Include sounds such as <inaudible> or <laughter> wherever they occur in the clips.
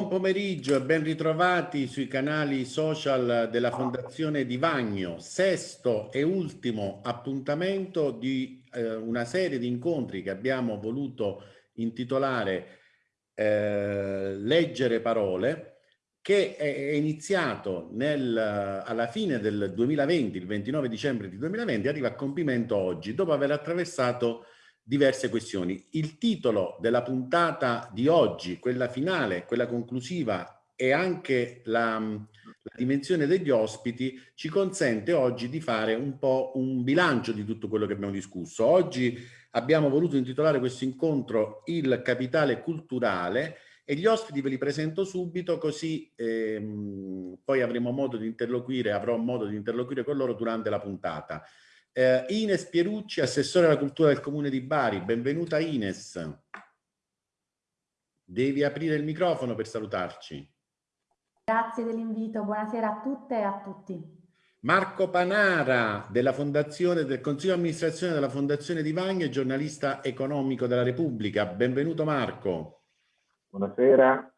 Buon pomeriggio e ben ritrovati sui canali social della Fondazione Di Vagno, sesto e ultimo appuntamento di eh, una serie di incontri che abbiamo voluto intitolare eh, Leggere parole, che è iniziato nel, alla fine del 2020, il 29 dicembre di 2020, arriva a compimento oggi, dopo aver attraversato diverse questioni. Il titolo della puntata di oggi, quella finale, quella conclusiva e anche la, la, dimensione degli ospiti ci consente oggi di fare un po' un bilancio di tutto quello che abbiamo discusso. Oggi abbiamo voluto intitolare questo incontro Il capitale culturale e gli ospiti ve li presento subito così ehm, poi avremo modo di interloquire, avrò modo di interloquire con loro durante la puntata. Eh, Ines Pierucci, assessore alla cultura del comune di Bari. Benvenuta Ines. Devi aprire il microfono per salutarci. Grazie dell'invito, buonasera a tutte e a tutti. Marco Panara della Fondazione del Consiglio di amministrazione della Fondazione di Vagno e giornalista economico della Repubblica. Benvenuto Marco. Buonasera.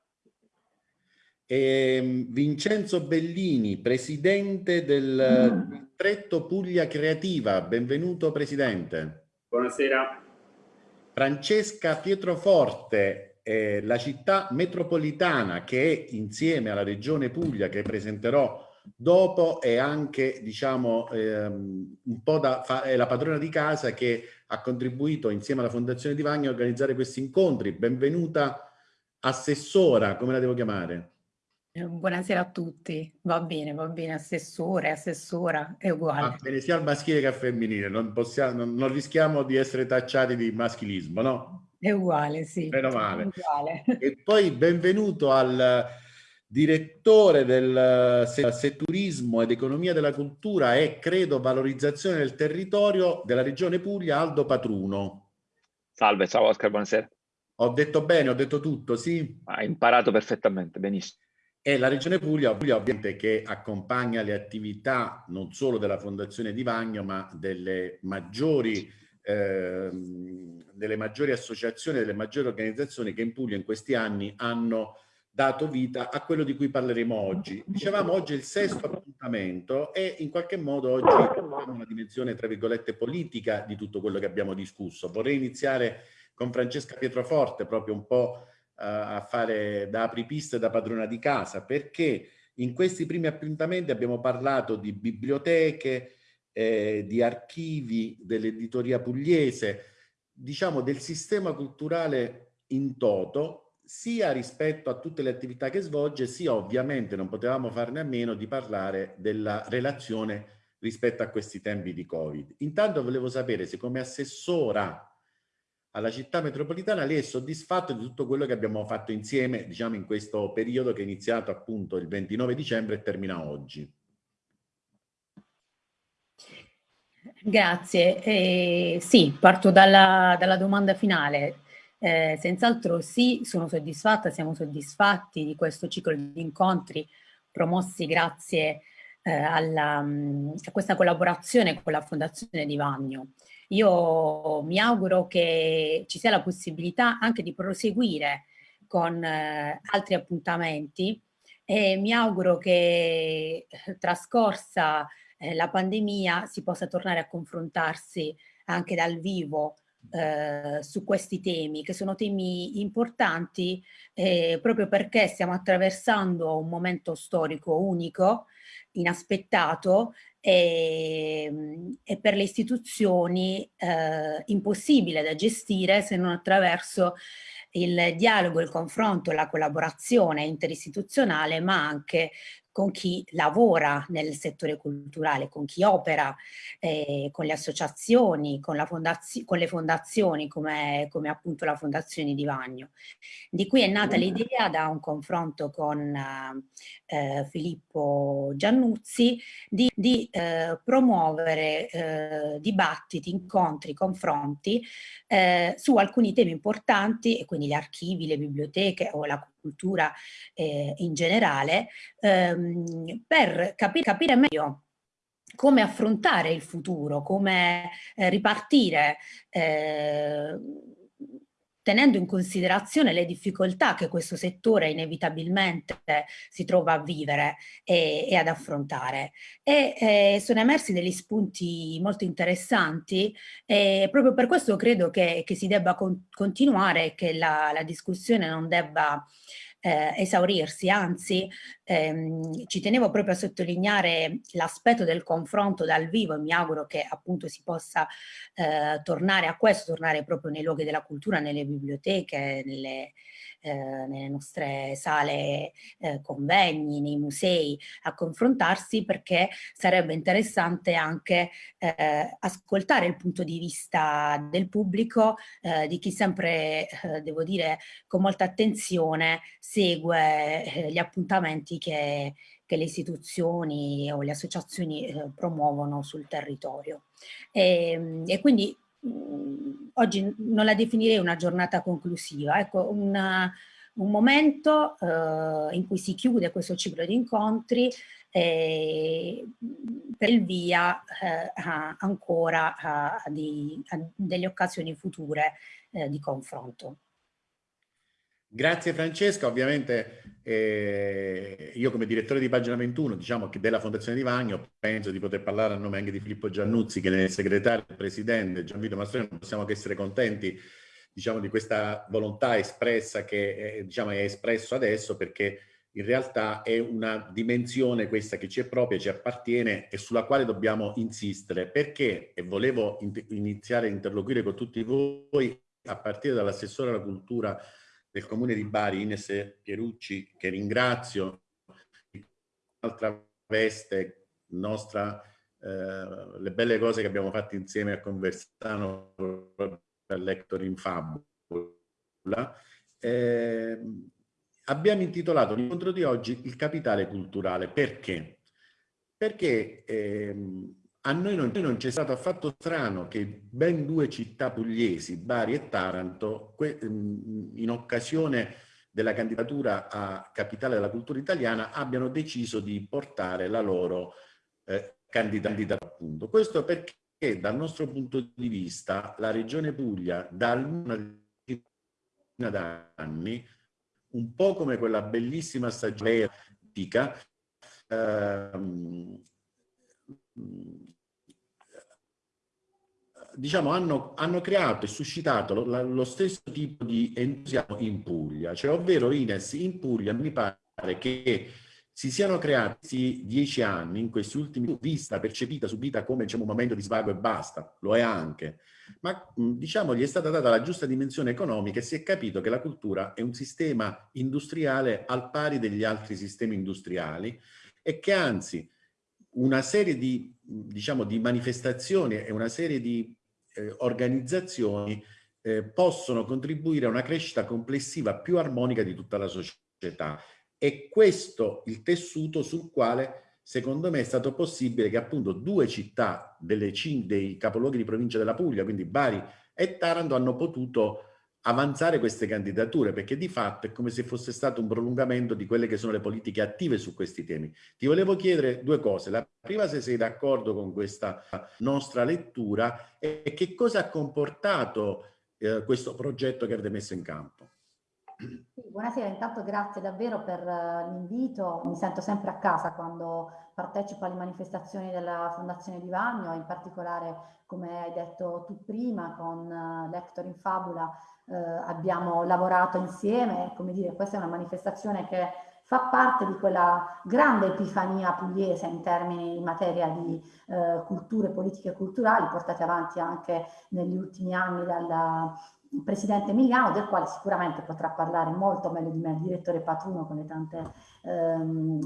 E ehm, Vincenzo Bellini, presidente del distretto Puglia Creativa. Benvenuto Presidente. Buonasera. Francesca Pietroforte, eh, la città metropolitana che è insieme alla Regione Puglia che presenterò dopo è anche diciamo ehm, un po' da è la padrona di casa che ha contribuito insieme alla Fondazione di Vagno a organizzare questi incontri. Benvenuta assessora, come la devo chiamare? Eh, buonasera a tutti, va bene, va bene, assessore, assessora, è uguale. Va bene sia al maschile che al femminile, non, possiamo, non, non rischiamo di essere tacciati di maschilismo, no? È uguale, sì. Meno male. Uguale. E poi benvenuto al direttore del setturismo ed economia della cultura e credo valorizzazione del territorio della regione Puglia, Aldo Patruno. Salve, ciao Oscar, buonasera. Ho detto bene, ho detto tutto, sì? Hai imparato perfettamente, benissimo. E la Regione Puglia, Puglia ovviamente che accompagna le attività non solo della Fondazione Di Vagno, ma delle maggiori, eh, delle maggiori associazioni, delle maggiori organizzazioni che in Puglia in questi anni hanno dato vita a quello di cui parleremo oggi. Dicevamo oggi il sesto appuntamento e in qualche modo oggi abbiamo una dimensione, tra virgolette, politica di tutto quello che abbiamo discusso. Vorrei iniziare con Francesca Pietroforte, proprio un po' a fare da apripista e da padrona di casa, perché in questi primi appuntamenti abbiamo parlato di biblioteche, eh, di archivi, dell'editoria pugliese, diciamo del sistema culturale in toto, sia rispetto a tutte le attività che svolge, sia ovviamente non potevamo farne a meno di parlare della relazione rispetto a questi tempi di Covid. Intanto volevo sapere se come assessora alla città metropolitana, lei è soddisfatto di tutto quello che abbiamo fatto insieme, diciamo, in questo periodo che è iniziato appunto il 29 dicembre e termina oggi. Grazie. Eh, sì, parto dalla, dalla domanda finale. Eh, senz'altro sì, sono soddisfatta, siamo soddisfatti di questo ciclo di incontri promossi grazie eh, alla, a questa collaborazione con la Fondazione di Vagno. Io mi auguro che ci sia la possibilità anche di proseguire con eh, altri appuntamenti e mi auguro che eh, trascorsa eh, la pandemia si possa tornare a confrontarsi anche dal vivo eh, su questi temi, che sono temi importanti eh, proprio perché stiamo attraversando un momento storico unico, inaspettato e, ehm, e per le istituzioni eh, impossibile da gestire se non attraverso il dialogo, il confronto, la collaborazione interistituzionale, ma anche con chi lavora nel settore culturale, con chi opera, eh, con le associazioni, con, con le fondazioni come, come, appunto la Fondazione di Vagno. Di qui è nata l'idea da un confronto con eh, Filippo Giannuzzi di, di eh, promuovere eh, dibattiti, incontri, confronti eh, su alcuni temi importanti e quindi gli archivi, le biblioteche o la cultura eh, in generale, ehm, per capi capire meglio come affrontare il futuro, come eh, ripartire eh, tenendo in considerazione le difficoltà che questo settore inevitabilmente si trova a vivere e, e ad affrontare. E eh, sono emersi degli spunti molto interessanti e proprio per questo credo che, che si debba con, continuare e che la, la discussione non debba eh, esaurirsi, anzi ehm, ci tenevo proprio a sottolineare l'aspetto del confronto dal vivo e mi auguro che appunto si possa eh, tornare a questo, tornare proprio nei luoghi della cultura, nelle biblioteche, nelle, eh, nelle nostre sale eh, convegni, nei musei, a confrontarsi perché sarebbe interessante anche eh, ascoltare il punto di vista del pubblico, eh, di chi sempre, eh, devo dire, con molta attenzione segue gli appuntamenti che, che le istituzioni o le associazioni eh, promuovono sul territorio. E, ehm, e quindi oggi non la definirei una giornata conclusiva, ecco, una, un momento eh, in cui si chiude questo ciclo di incontri eh, per il via eh, ancora a, di, a delle occasioni future eh, di confronto. Grazie Francesca, ovviamente eh, io come direttore di pagina 21 diciamo che della Fondazione di Vagno penso di poter parlare a nome anche di Filippo Giannuzzi che nel segretario del presidente Gianvito Mastroni non possiamo che essere contenti diciamo di questa volontà espressa che è, diciamo, è espresso adesso perché in realtà è una dimensione questa che ci è propria, ci appartiene e sulla quale dobbiamo insistere. Perché, e volevo in iniziare a interloquire con tutti voi a partire dall'assessore alla cultura del comune di Bari, Ines Pierucci, che ringrazio, un'altra veste nostra, eh, le belle cose che abbiamo fatto insieme a Conversano per Lector in Fabula. Eh, abbiamo intitolato l'incontro di oggi Il capitale culturale. Perché? Perché ehm, a noi non, non c'è stato affatto strano che ben due città pugliesi, Bari e Taranto, mm, in occasione della candidatura a capitale della cultura italiana, abbiano deciso di portare la loro eh, candidatura appunto. Questo perché dal nostro punto di vista la regione Puglia da una decina d'anni, un po' come quella bellissima stagione ehm, diciamo, hanno, hanno, creato e suscitato lo, lo, stesso tipo di entusiasmo in Puglia, cioè ovvero Ines in Puglia mi pare che si siano creati dieci anni, in questi ultimi vista, percepita, subita come diciamo, un momento di svago e basta, lo è anche, ma diciamo gli è stata data la giusta dimensione economica e si è capito che la cultura è un sistema industriale al pari degli altri sistemi industriali e che anzi una serie di, diciamo, di manifestazioni e una serie di eh, organizzazioni eh, possono contribuire a una crescita complessiva più armonica di tutta la società. E questo il tessuto sul quale secondo me è stato possibile che appunto due città delle, dei capoluoghi di provincia della Puglia, quindi Bari e Taranto, hanno potuto avanzare queste candidature perché di fatto è come se fosse stato un prolungamento di quelle che sono le politiche attive su questi temi. Ti volevo chiedere due cose. La prima se sei d'accordo con questa nostra lettura e che cosa ha comportato eh, questo progetto che avete messo in campo. Buonasera, intanto grazie davvero per eh, l'invito. Mi sento sempre a casa quando partecipo alle manifestazioni della Fondazione di Vagno, in particolare, come hai detto tu prima, con uh, Lector in Fabula eh, abbiamo lavorato insieme, come dire, questa è una manifestazione che fa parte di quella grande epifania pugliese in termini in materia di eh, culture, politiche culturali, portate avanti anche negli ultimi anni dal presidente Emiliano, del quale sicuramente potrà parlare molto meglio di me, il direttore Patruno, con le tante ehm,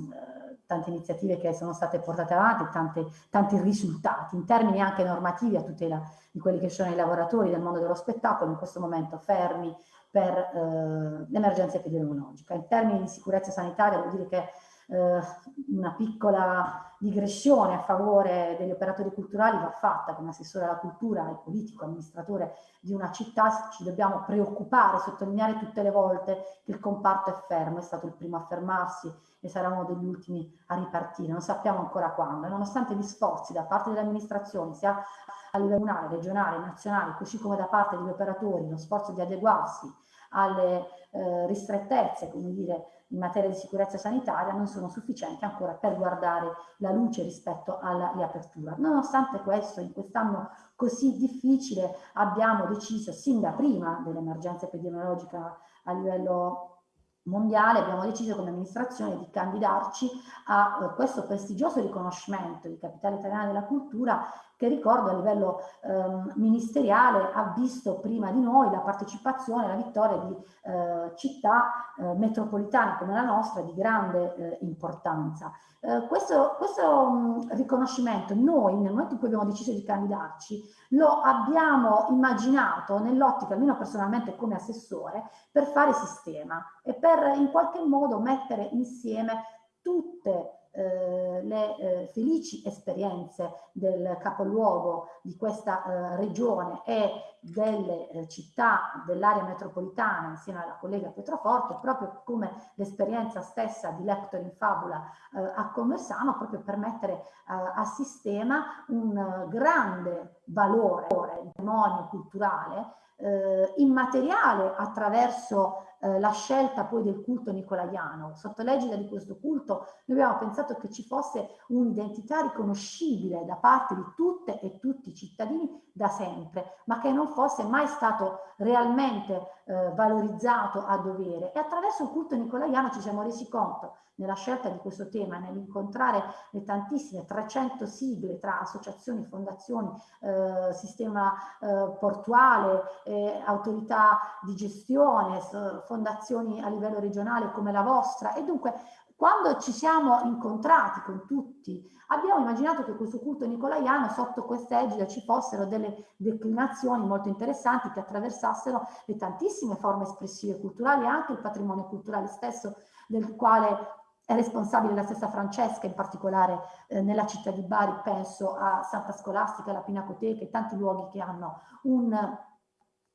tante iniziative che sono state portate avanti, tante, tanti risultati in termini anche normativi a tutela di quelli che sono i lavoratori del mondo dello spettacolo, in questo momento fermi per eh, l'emergenza epidemiologica. In termini di sicurezza sanitaria vuol dire che eh, una piccola digressione a favore degli operatori culturali va fatta come assessore alla cultura e politico, amministratore di una città, ci dobbiamo preoccupare, sottolineare tutte le volte che il comparto è fermo, è stato il primo a fermarsi e sarà uno degli ultimi a ripartire, non sappiamo ancora quando, nonostante gli sforzi da parte delle amministrazioni, sia a livello comunale, regionale, nazionale, così come da parte degli operatori, lo sforzo di adeguarsi alle eh, ristrettezze, come dire, in materia di sicurezza sanitaria non sono sufficienti ancora per guardare la luce rispetto alla riapertura. Nonostante questo, in quest'anno così difficile abbiamo deciso, sin da prima dell'emergenza epidemiologica a livello mondiale abbiamo deciso come amministrazione di candidarci a uh, questo prestigioso riconoscimento di capitale italiana della cultura che ricordo a livello um, ministeriale ha visto prima di noi la partecipazione la vittoria di uh, città uh, metropolitane come la nostra di grande importanza. questo, questo um, riconoscimento noi nel momento in cui abbiamo deciso di candidarci lo abbiamo immaginato nell'ottica, almeno personalmente come assessore, per fare sistema e per in qualche modo mettere insieme tutte eh, le eh, felici esperienze del capoluogo di questa eh, regione e delle eh, città dell'area metropolitana insieme alla collega Pietroforte, proprio come l'esperienza stessa di Lector in Fabula eh, a Conversano, proprio per mettere a sistema un grande valore, patrimonio culturale immateriale attraverso eh, la scelta poi del culto nicolaiano. Sotto l'egida di questo culto noi abbiamo pensato che ci fosse un'identità riconoscibile da parte di tutte e tutti i cittadini da sempre, ma che non fosse mai stato realmente eh, valorizzato a dovere. E attraverso il culto nicolaiano ci siamo resi conto nella scelta di questo tema, nell'incontrare le tantissime 300 sigle tra associazioni, fondazioni, eh, sistema eh, portuale, eh, autorità di gestione, fondazioni a livello regionale come la vostra. E dunque quando ci siamo incontrati con tutti, abbiamo immaginato che questo culto nicolaiano sotto questa egida ci fossero delle declinazioni molto interessanti che attraversassero le tantissime forme espressive culturali e anche il patrimonio culturale stesso del quale è responsabile la stessa Francesca, in particolare eh, nella città di Bari, penso a Santa Scolastica, la Pinacoteca e tanti luoghi che hanno un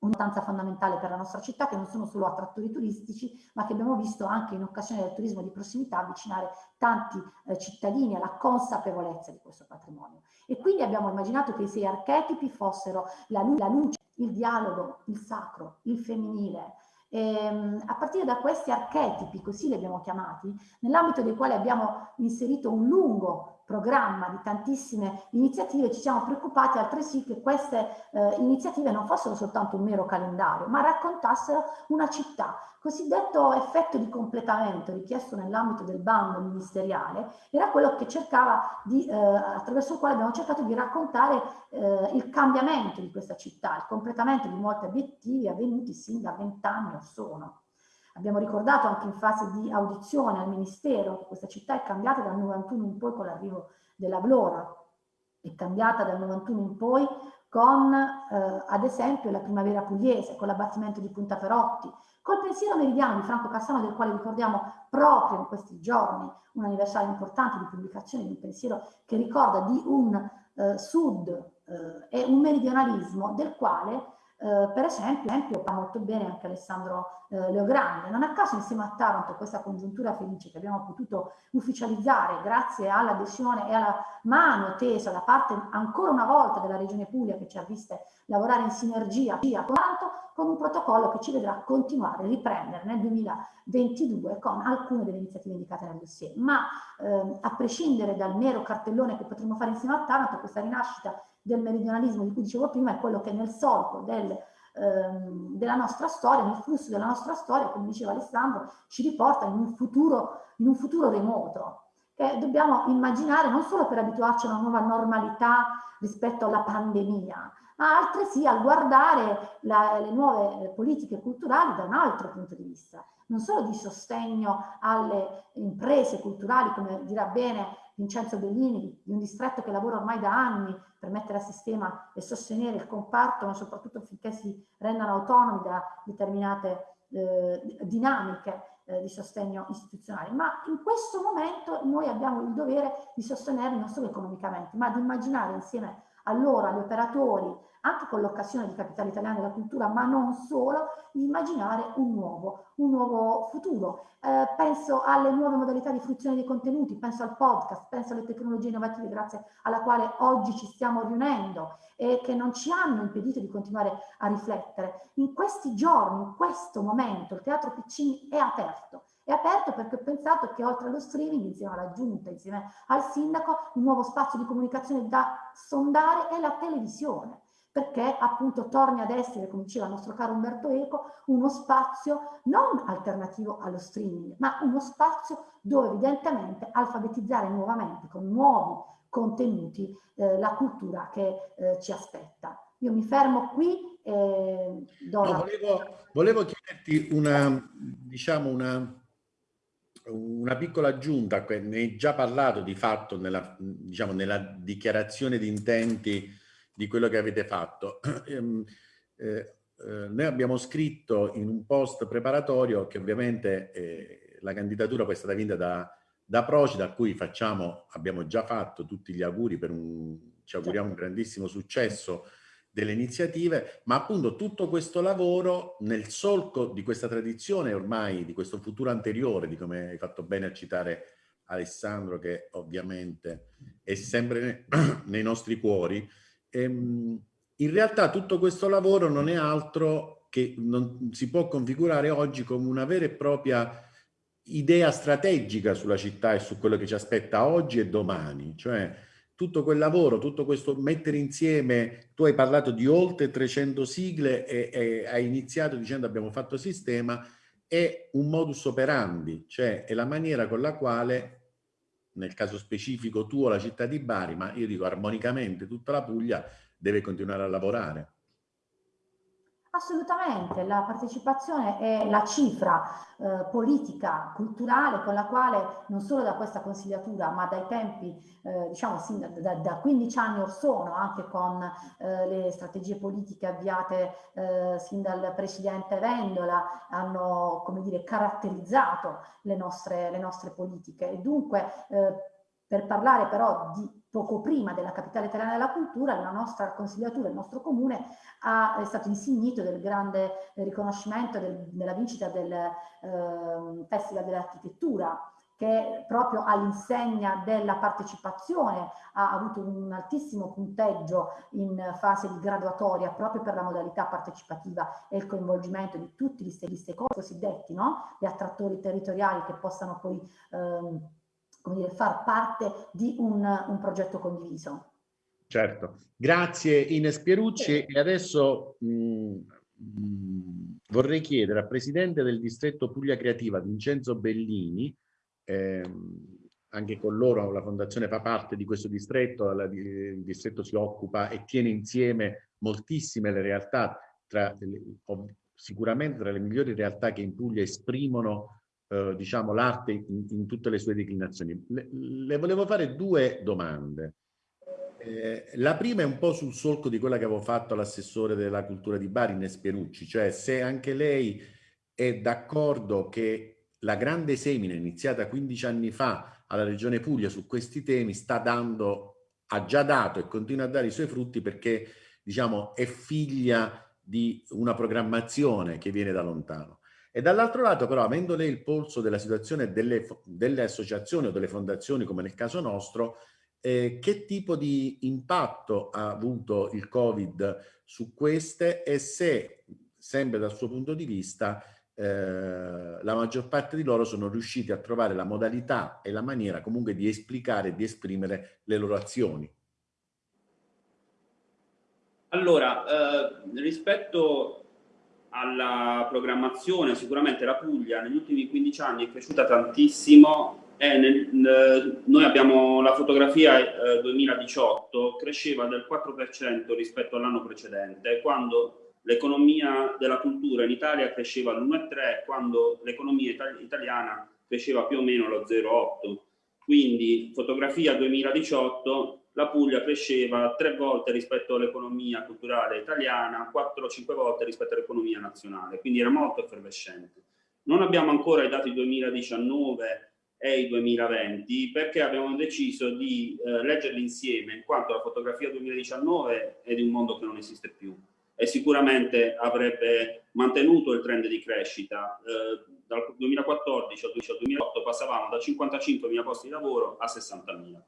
un'importanza fondamentale per la nostra città, che non sono solo attrattori turistici, ma che abbiamo visto anche in occasione del turismo di prossimità avvicinare tanti eh, cittadini alla consapevolezza di questo patrimonio. E quindi abbiamo immaginato che i sei archetipi fossero la, la luce, il dialogo, il sacro, il femminile, ehm, a partire da questi archetipi, così li abbiamo chiamati, nell'ambito dei quali abbiamo inserito un lungo programma di tantissime iniziative, ci siamo preoccupati altresì che queste eh, iniziative non fossero soltanto un mero calendario, ma raccontassero una città. Cosiddetto effetto di completamento richiesto nell'ambito del bando ministeriale era quello che cercava di, eh, attraverso il quale abbiamo cercato di raccontare eh, il cambiamento di questa città, il completamento di molti obiettivi avvenuti sin da vent'anni o sono. Abbiamo ricordato anche in fase di audizione al Ministero che questa città è cambiata dal 91 in poi con l'arrivo della Vlora, è cambiata dal 91 in poi con eh, ad esempio la primavera pugliese, con l'abbattimento di Punta Perotti, col pensiero meridiano di Franco Cassano del quale ricordiamo proprio in questi giorni un anniversario importante di pubblicazione di un pensiero che ricorda di un eh, sud eh, e un meridionalismo del quale eh, per esempio, fa molto bene anche Alessandro eh, Leogrande. Non a caso insieme a Taranto questa congiuntura felice che abbiamo potuto ufficializzare grazie all'adesione e alla mano tesa da parte ancora una volta della Regione Puglia che ci ha viste lavorare in sinergia con Taranto con un protocollo che ci vedrà continuare, riprendere nel 2022 con alcune delle iniziative indicate nel dossier. Ma ehm, a prescindere dal mero cartellone che potremmo fare insieme a Taranto, questa rinascita del meridionalismo di cui dicevo prima è quello che nel solco del, ehm, della nostra storia, nel flusso della nostra storia, come diceva Alessandro, ci riporta in un futuro, in un futuro remoto che dobbiamo immaginare non solo per abituarci a una nuova normalità rispetto alla pandemia, ma altresì a guardare la, le nuove politiche culturali da un altro punto di vista, non solo di sostegno alle imprese culturali, come dirà bene Vincenzo Bellini, di un distretto che lavora ormai da anni per mettere a sistema e sostenere il comparto, ma soprattutto affinché si rendano autonomi da determinate eh, dinamiche eh, di sostegno istituzionale. Ma in questo momento noi abbiamo il dovere di sostenerli non solo economicamente, ma di immaginare insieme a loro, agli operatori, anche con l'occasione di Capitale Italiana della Cultura, ma non solo, di immaginare un nuovo, un nuovo futuro. Eh, penso alle nuove modalità di fruizione dei contenuti, penso al podcast, penso alle tecnologie innovative grazie alla quale oggi ci stiamo riunendo e che non ci hanno impedito di continuare a riflettere. In questi giorni, in questo momento, il Teatro Piccini è aperto è aperto perché ho pensato che oltre allo streaming, insieme alla giunta, insieme al sindaco, un nuovo spazio di comunicazione da sondare è la televisione perché appunto torni ad essere, come diceva il nostro caro Umberto Eco, uno spazio non alternativo allo streaming, ma uno spazio dove evidentemente alfabetizzare nuovamente con nuovi contenuti eh, la cultura che eh, ci aspetta. Io mi fermo qui e no, volevo, volevo chiederti una, diciamo una, una piccola aggiunta, ne hai già parlato di fatto nella, diciamo, nella dichiarazione di intenti di quello che avete fatto. <clears throat> Ehm, eh, eh, noi abbiamo scritto in un post preparatorio che ovviamente eh, la candidatura poi è stata vinta da, da Procida, a cui facciamo, abbiamo già fatto tutti gli auguri per un, ci auguriamo un grandissimo successo delle iniziative, ma appunto tutto questo lavoro nel solco di questa tradizione ormai, di questo futuro anteriore, di come hai fatto bene a citare Alessandro, che ovviamente è sempre <clears throat> nei nostri cuori, ehm, in realtà tutto questo lavoro non è altro che non si può configurare oggi come una vera e propria idea strategica sulla città e su quello che ci aspetta oggi e domani, cioè tutto quel lavoro, tutto questo mettere insieme, tu hai parlato di oltre 300 sigle e, e hai iniziato dicendo abbiamo fatto sistema, è un modus operandi, cioè è la maniera con la quale, nel caso specifico tuo, la città di Bari, ma io dico armonicamente tutta la Puglia, deve continuare a lavorare. Assolutamente, la partecipazione è la cifra eh, politica, culturale con la quale non solo da questa consigliatura ma dai tempi, eh, diciamo da, da, 15 anni or sono, anche con eh, le strategie politiche avviate eh, sin dal Presidente Vendola, hanno come dire, caratterizzato le nostre, le nostre politiche. E dunque eh, per parlare però di poco prima della capitale italiana della cultura, la nostra consigliatura, il nostro comune ha, è stato insignito del grande riconoscimento del, della vincita del eh, Festival dell'Architettura che proprio all'insegna della partecipazione ha avuto un altissimo punteggio in fase di graduatoria proprio per la modalità partecipativa e il coinvolgimento di tutti gli stakeholder cosiddetti, no? gli attrattori territoriali che possano poi ehm, come dire, far parte di un, un progetto condiviso. Certo, grazie Ines Pierucci. E adesso mh, mh, vorrei chiedere al Presidente del Distretto Puglia Creativa Vincenzo Bellini, ehm, anche con loro la Fondazione fa parte di questo distretto, la, il distretto si occupa e tiene insieme moltissime le realtà, tra, sicuramente tra le migliori realtà che in Puglia esprimono eh, diciamo, l'arte in, in, tutte le sue declinazioni. Le, le volevo fare due domande. Eh, la prima è un po' sul solco di quella che avevo fatto all'assessore della cultura di Bari, Ines Pierucci, cioè se anche lei è d'accordo che la grande semina iniziata 15 anni fa alla Regione Puglia su questi temi sta dando, ha già dato e continua a dare i suoi frutti perché diciamo è figlia di una programmazione che viene da lontano. E dall'altro lato però, avendo lei il polso della situazione delle, delle associazioni o delle fondazioni, come nel caso nostro, eh, che tipo di impatto ha avuto il Covid su queste e se, sempre dal suo punto di vista, eh, la maggior parte di loro sono riusciti a trovare la modalità e la maniera comunque di esplicare e di esprimere le loro azioni. Allora, eh, rispetto alla programmazione, sicuramente la Puglia negli ultimi 15 anni è cresciuta tantissimo e nel, noi abbiamo la fotografia eh, 2018, cresceva del 4% rispetto all'anno precedente, quando l'economia della cultura in Italia cresceva all'1,3, quando l'economia itali italiana cresceva più o meno allo 0,8. Quindi fotografia 2018 la Puglia cresceva tre volte rispetto all'economia culturale italiana, 4-5 volte rispetto all'economia nazionale, quindi era molto effervescente. Non abbiamo ancora i dati 2019 e i 2020 perché abbiamo deciso di eh, leggerli insieme in quanto la fotografia 2019 è di un mondo che non esiste più e sicuramente avrebbe mantenuto il trend di crescita. Eh, dal 2014 al 2008 passavamo da 55.000 posti di lavoro a 60.000.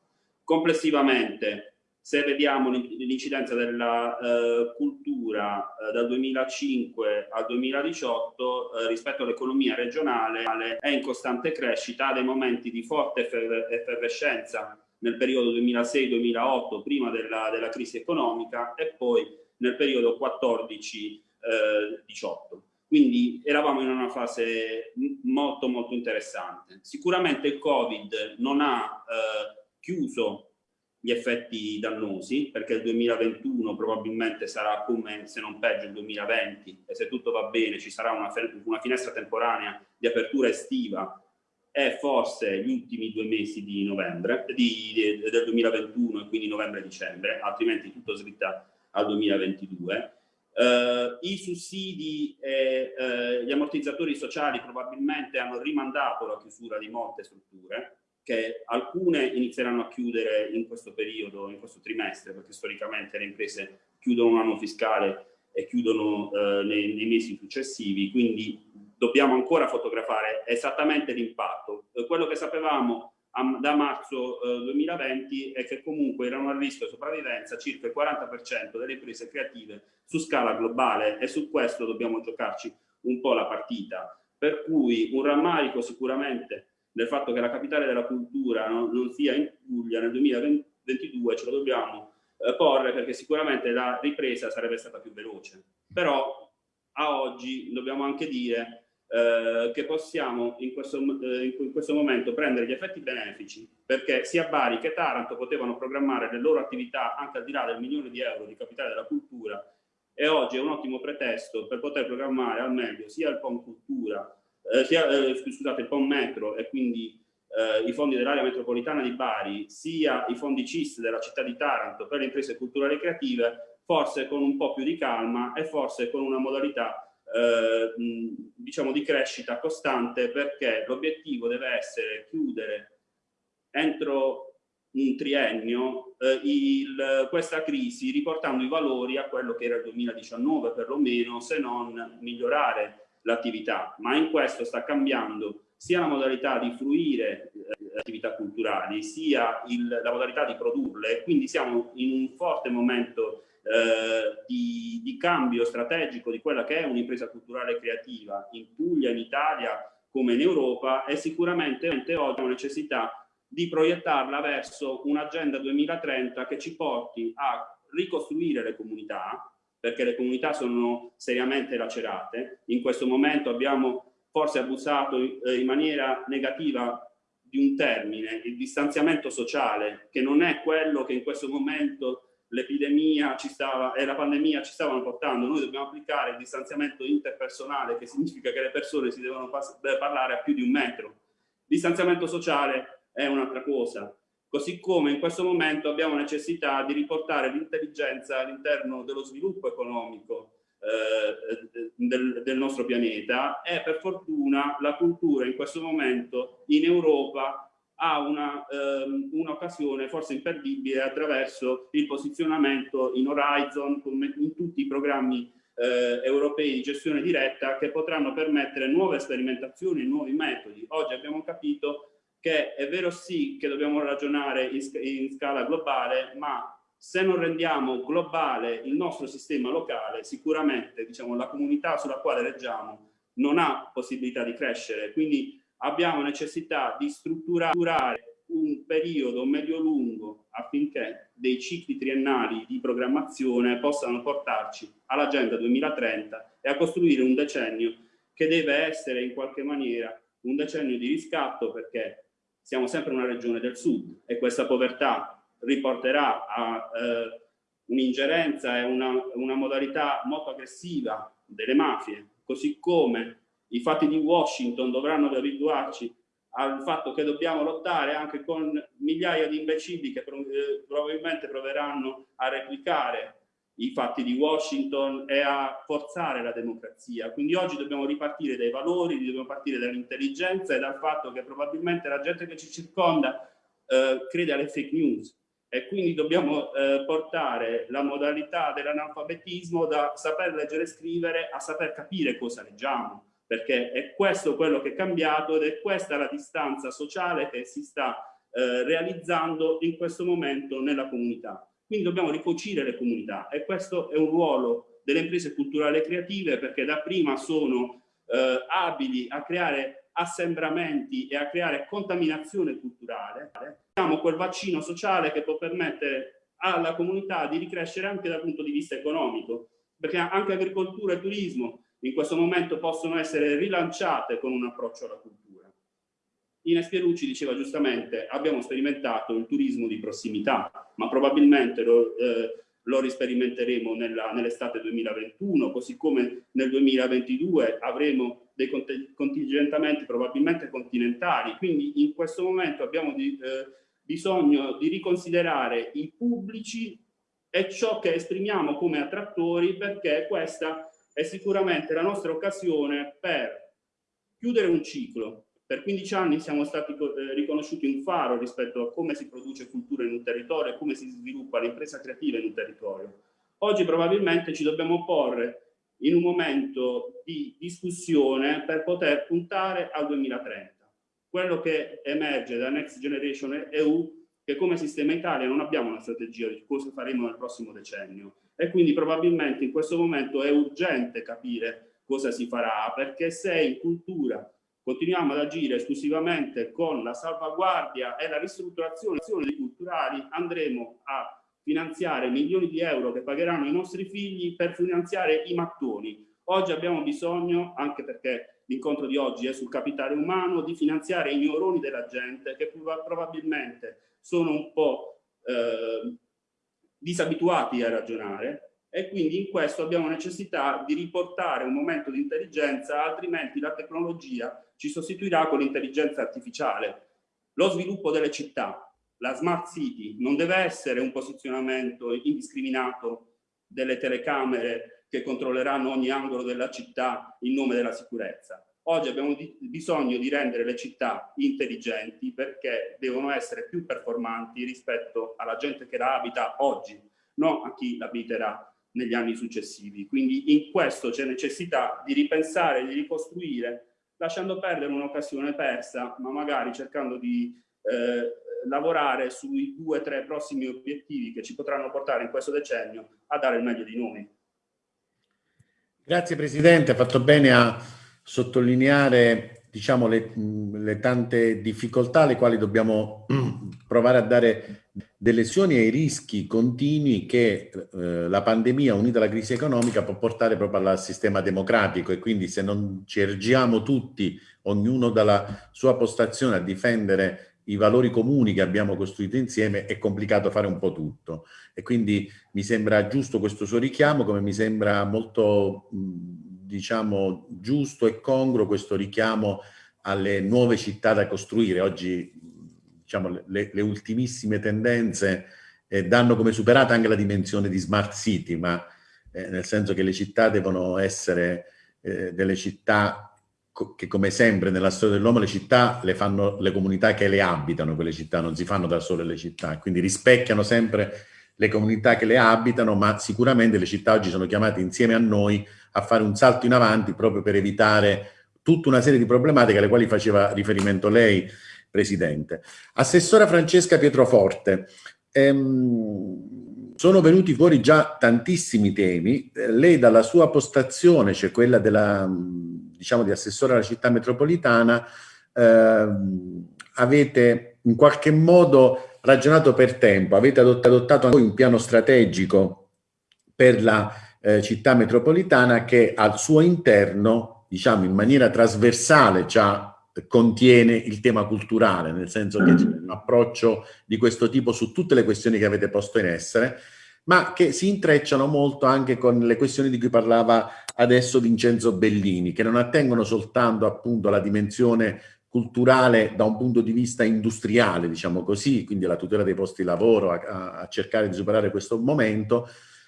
Complessivamente se vediamo l'incidenza della eh, cultura eh, dal 2005 al 2018 eh, rispetto all'economia regionale è in costante crescita, ha dei momenti di forte effervescenza nel periodo 2006-2008 prima della, della, crisi economica e poi nel periodo 14-18. Quindi eravamo in una fase molto molto interessante. Sicuramente il Covid non ha eh, chiuso gli effetti dannosi, perché il 2021 probabilmente sarà come, se non peggio, il 2020 e se tutto va bene ci sarà una, una finestra temporanea di apertura estiva e forse gli ultimi due mesi di novembre, di, di, del 2021 e quindi novembre-dicembre, altrimenti tutto slitta al 2022. Uh, I sussidi e uh, gli ammortizzatori sociali probabilmente hanno rimandato la chiusura di molte strutture, che alcune inizieranno a chiudere in questo periodo, in questo trimestre, perché storicamente le imprese chiudono un anno fiscale e chiudono eh, nei, nei, mesi successivi, quindi dobbiamo ancora fotografare esattamente l'impatto. Eh, quello che sapevamo a, da marzo eh, 2020 è che comunque erano a rischio sopravvivenza circa il 40% delle imprese creative su scala globale e su questo dobbiamo giocarci un po' la partita. Per cui un rammarico sicuramente del fatto che la capitale della cultura no, non sia in Puglia nel 2022 ce lo dobbiamo eh, porre perché sicuramente la ripresa sarebbe stata più veloce. Però a oggi dobbiamo anche dire eh, che possiamo in questo, eh, in questo, momento prendere gli effetti benefici perché sia Bari che Taranto potevano programmare le loro attività anche al di là del milione di euro di capitale della cultura e oggi è un ottimo pretesto per poter programmare al meglio sia il POM Cultura eh, sia, eh, scusate, POM Metro e quindi eh, i fondi dell'area metropolitana di Bari, sia i fondi CIS della città di Taranto per le imprese culturali e creative, forse con un po' più di calma e forse con una modalità eh, diciamo di crescita costante perché l'obiettivo deve essere chiudere entro un triennio eh, il, questa crisi riportando i valori a quello che era il 2019 perlomeno se non migliorare l'attività, ma in questo sta cambiando sia la modalità di fruire eh, attività culturali, sia il, la modalità di produrle, quindi siamo in un forte momento eh, di, di, cambio strategico di quella che è un'impresa culturale creativa in Puglia, in Italia, come in Europa e sicuramente oggi abbiamo necessità di proiettarla verso un'agenda 2030 che ci porti a ricostruire le comunità, perché le comunità sono seriamente lacerate. In questo momento abbiamo forse abusato eh, in maniera negativa di un termine, il distanziamento sociale, che non è quello che in questo momento l'epidemia e la pandemia ci stavano portando. Noi dobbiamo applicare il distanziamento interpersonale, che significa che le persone si devono parlare a più di un metro. Distanziamento sociale è un'altra cosa così come in questo momento abbiamo necessità di riportare l'intelligenza all'interno dello sviluppo economico eh, del, del, nostro pianeta e per fortuna la cultura in questo momento in Europa ha un'occasione ehm, un forse imperdibile attraverso il posizionamento in Horizon, come in tutti i programmi eh, europei di gestione diretta che potranno permettere nuove sperimentazioni, nuovi metodi. Oggi abbiamo capito che è vero sì che dobbiamo ragionare in, in scala globale, ma se non rendiamo globale il nostro sistema locale, sicuramente diciamo, la comunità sulla quale reggiamo non ha possibilità di crescere. Quindi abbiamo necessità di strutturare un periodo medio-lungo affinché dei cicli triennali di programmazione possano portarci all'agenda 2030 e a costruire un decennio che deve essere in qualche maniera un decennio di riscatto perché siamo sempre una regione del sud e questa povertà riporterà a eh, un'ingerenza e una, una modalità molto aggressiva delle mafie, così come i fatti di Washington dovranno abituarci al fatto che dobbiamo lottare anche con migliaia di imbecilli che eh, probabilmente proveranno a replicare i fatti di Washington e a forzare la democrazia. Quindi oggi dobbiamo ripartire dai valori, dobbiamo partire dall'intelligenza e dal fatto che probabilmente la gente che ci circonda eh, crede alle fake news e quindi dobbiamo eh, portare la modalità dell'analfabetismo da saper leggere e scrivere a saper capire cosa leggiamo perché è questo quello che è cambiato ed è questa la distanza sociale che si sta eh, realizzando in questo momento nella comunità. Quindi dobbiamo ricucire le comunità e questo è un ruolo delle imprese culturali e creative perché da prima sono eh, abili a creare assembramenti e a creare contaminazione culturale. Abbiamo quel vaccino sociale che può permettere alla comunità di ricrescere anche dal punto di vista economico, perché anche agricoltura e turismo in questo momento possono essere rilanciate con un approccio alla cultura. Ines Pierucci diceva giustamente abbiamo sperimentato il turismo di prossimità, ma probabilmente lo, eh, lo risperimenteremo nell'estate 2021, così come nel 2022 avremo dei contingentamenti probabilmente continentali. Quindi in questo momento abbiamo di, eh, bisogno di riconsiderare i pubblici e ciò che esprimiamo come attrattori perché questa è sicuramente la nostra occasione per chiudere un ciclo, per 15 anni siamo stati eh, riconosciuti un faro rispetto a come si produce cultura in un territorio e come si sviluppa l'impresa creativa in un territorio. Oggi probabilmente ci dobbiamo porre in un momento di discussione per poter puntare al 2030. Quello che emerge da Next Generation EU che come sistema Italia non abbiamo una strategia di cosa faremo nel prossimo decennio e quindi probabilmente in questo momento è urgente capire cosa si farà perché se in cultura continuiamo ad agire esclusivamente con la salvaguardia e la ristrutturazione dei culturali, andremo a finanziare milioni di euro che pagheranno i nostri figli per finanziare i mattoni. Oggi abbiamo bisogno, anche perché l'incontro di oggi è sul capitale umano, di finanziare i neuroni della gente che probabilmente sono un po' eh, disabituati a ragionare e quindi in questo abbiamo necessità di riportare un momento di intelligenza, altrimenti la tecnologia ci sostituirà con l'intelligenza artificiale. Lo sviluppo delle città, la smart city, non deve essere un posizionamento indiscriminato delle telecamere che controlleranno ogni angolo della città in nome della sicurezza. Oggi abbiamo di, bisogno di rendere le città intelligenti perché devono essere più performanti rispetto alla gente che la abita oggi, non a chi l'abiterà negli anni successivi. Quindi in questo c'è necessità di ripensare, di ricostruire, lasciando perdere un'occasione persa, ma magari cercando di eh, lavorare sui due o tre prossimi obiettivi che ci potranno portare in questo decennio a dare il meglio di noi. Grazie Presidente, ha fatto bene a sottolineare diciamo, le, le, tante difficoltà alle quali dobbiamo <clears throat> provare a dare delle lezioni ai rischi continui che eh, la pandemia unita alla crisi economica può portare proprio al sistema democratico. E quindi se non ci ergiamo tutti, ognuno dalla sua postazione a difendere i valori comuni che abbiamo costruito insieme è complicato fare un po' tutto. E quindi mi sembra giusto questo suo richiamo come mi sembra molto mh, diciamo, giusto e congruo questo richiamo alle nuove città da costruire. Oggi diciamo, le, le ultimissime tendenze eh, danno come superata anche la dimensione di smart city, ma eh, nel senso che le città devono essere eh, delle città che come sempre nella storia dell'uomo le città le fanno le comunità che le abitano, quelle città non si fanno da sole le città, quindi rispecchiano sempre le comunità che le abitano, ma sicuramente le città oggi sono chiamate insieme a noi a fare un salto in avanti proprio per evitare tutta una serie di problematiche alle quali faceva riferimento lei, Presidente. Assessora Francesca Pietroforte, ehm, sono venuti fuori già tantissimi temi, lei dalla sua postazione, cioè quella della, diciamo, di assessore alla città metropolitana, ehm, avete in qualche modo ragionato per tempo, avete adottato anche un piano strategico per la eh, città metropolitana che al suo interno, diciamo in maniera trasversale, già contiene il tema culturale, nel senso che c'è un approccio di questo tipo su tutte le questioni che avete posto in essere, ma che si intrecciano molto anche con le questioni di cui parlava adesso Vincenzo Bellini, che non attengono soltanto appunto alla dimensione culturale da un punto di vista industriale, diciamo così, quindi alla tutela dei posti di lavoro, a, a cercare di superare questo momento,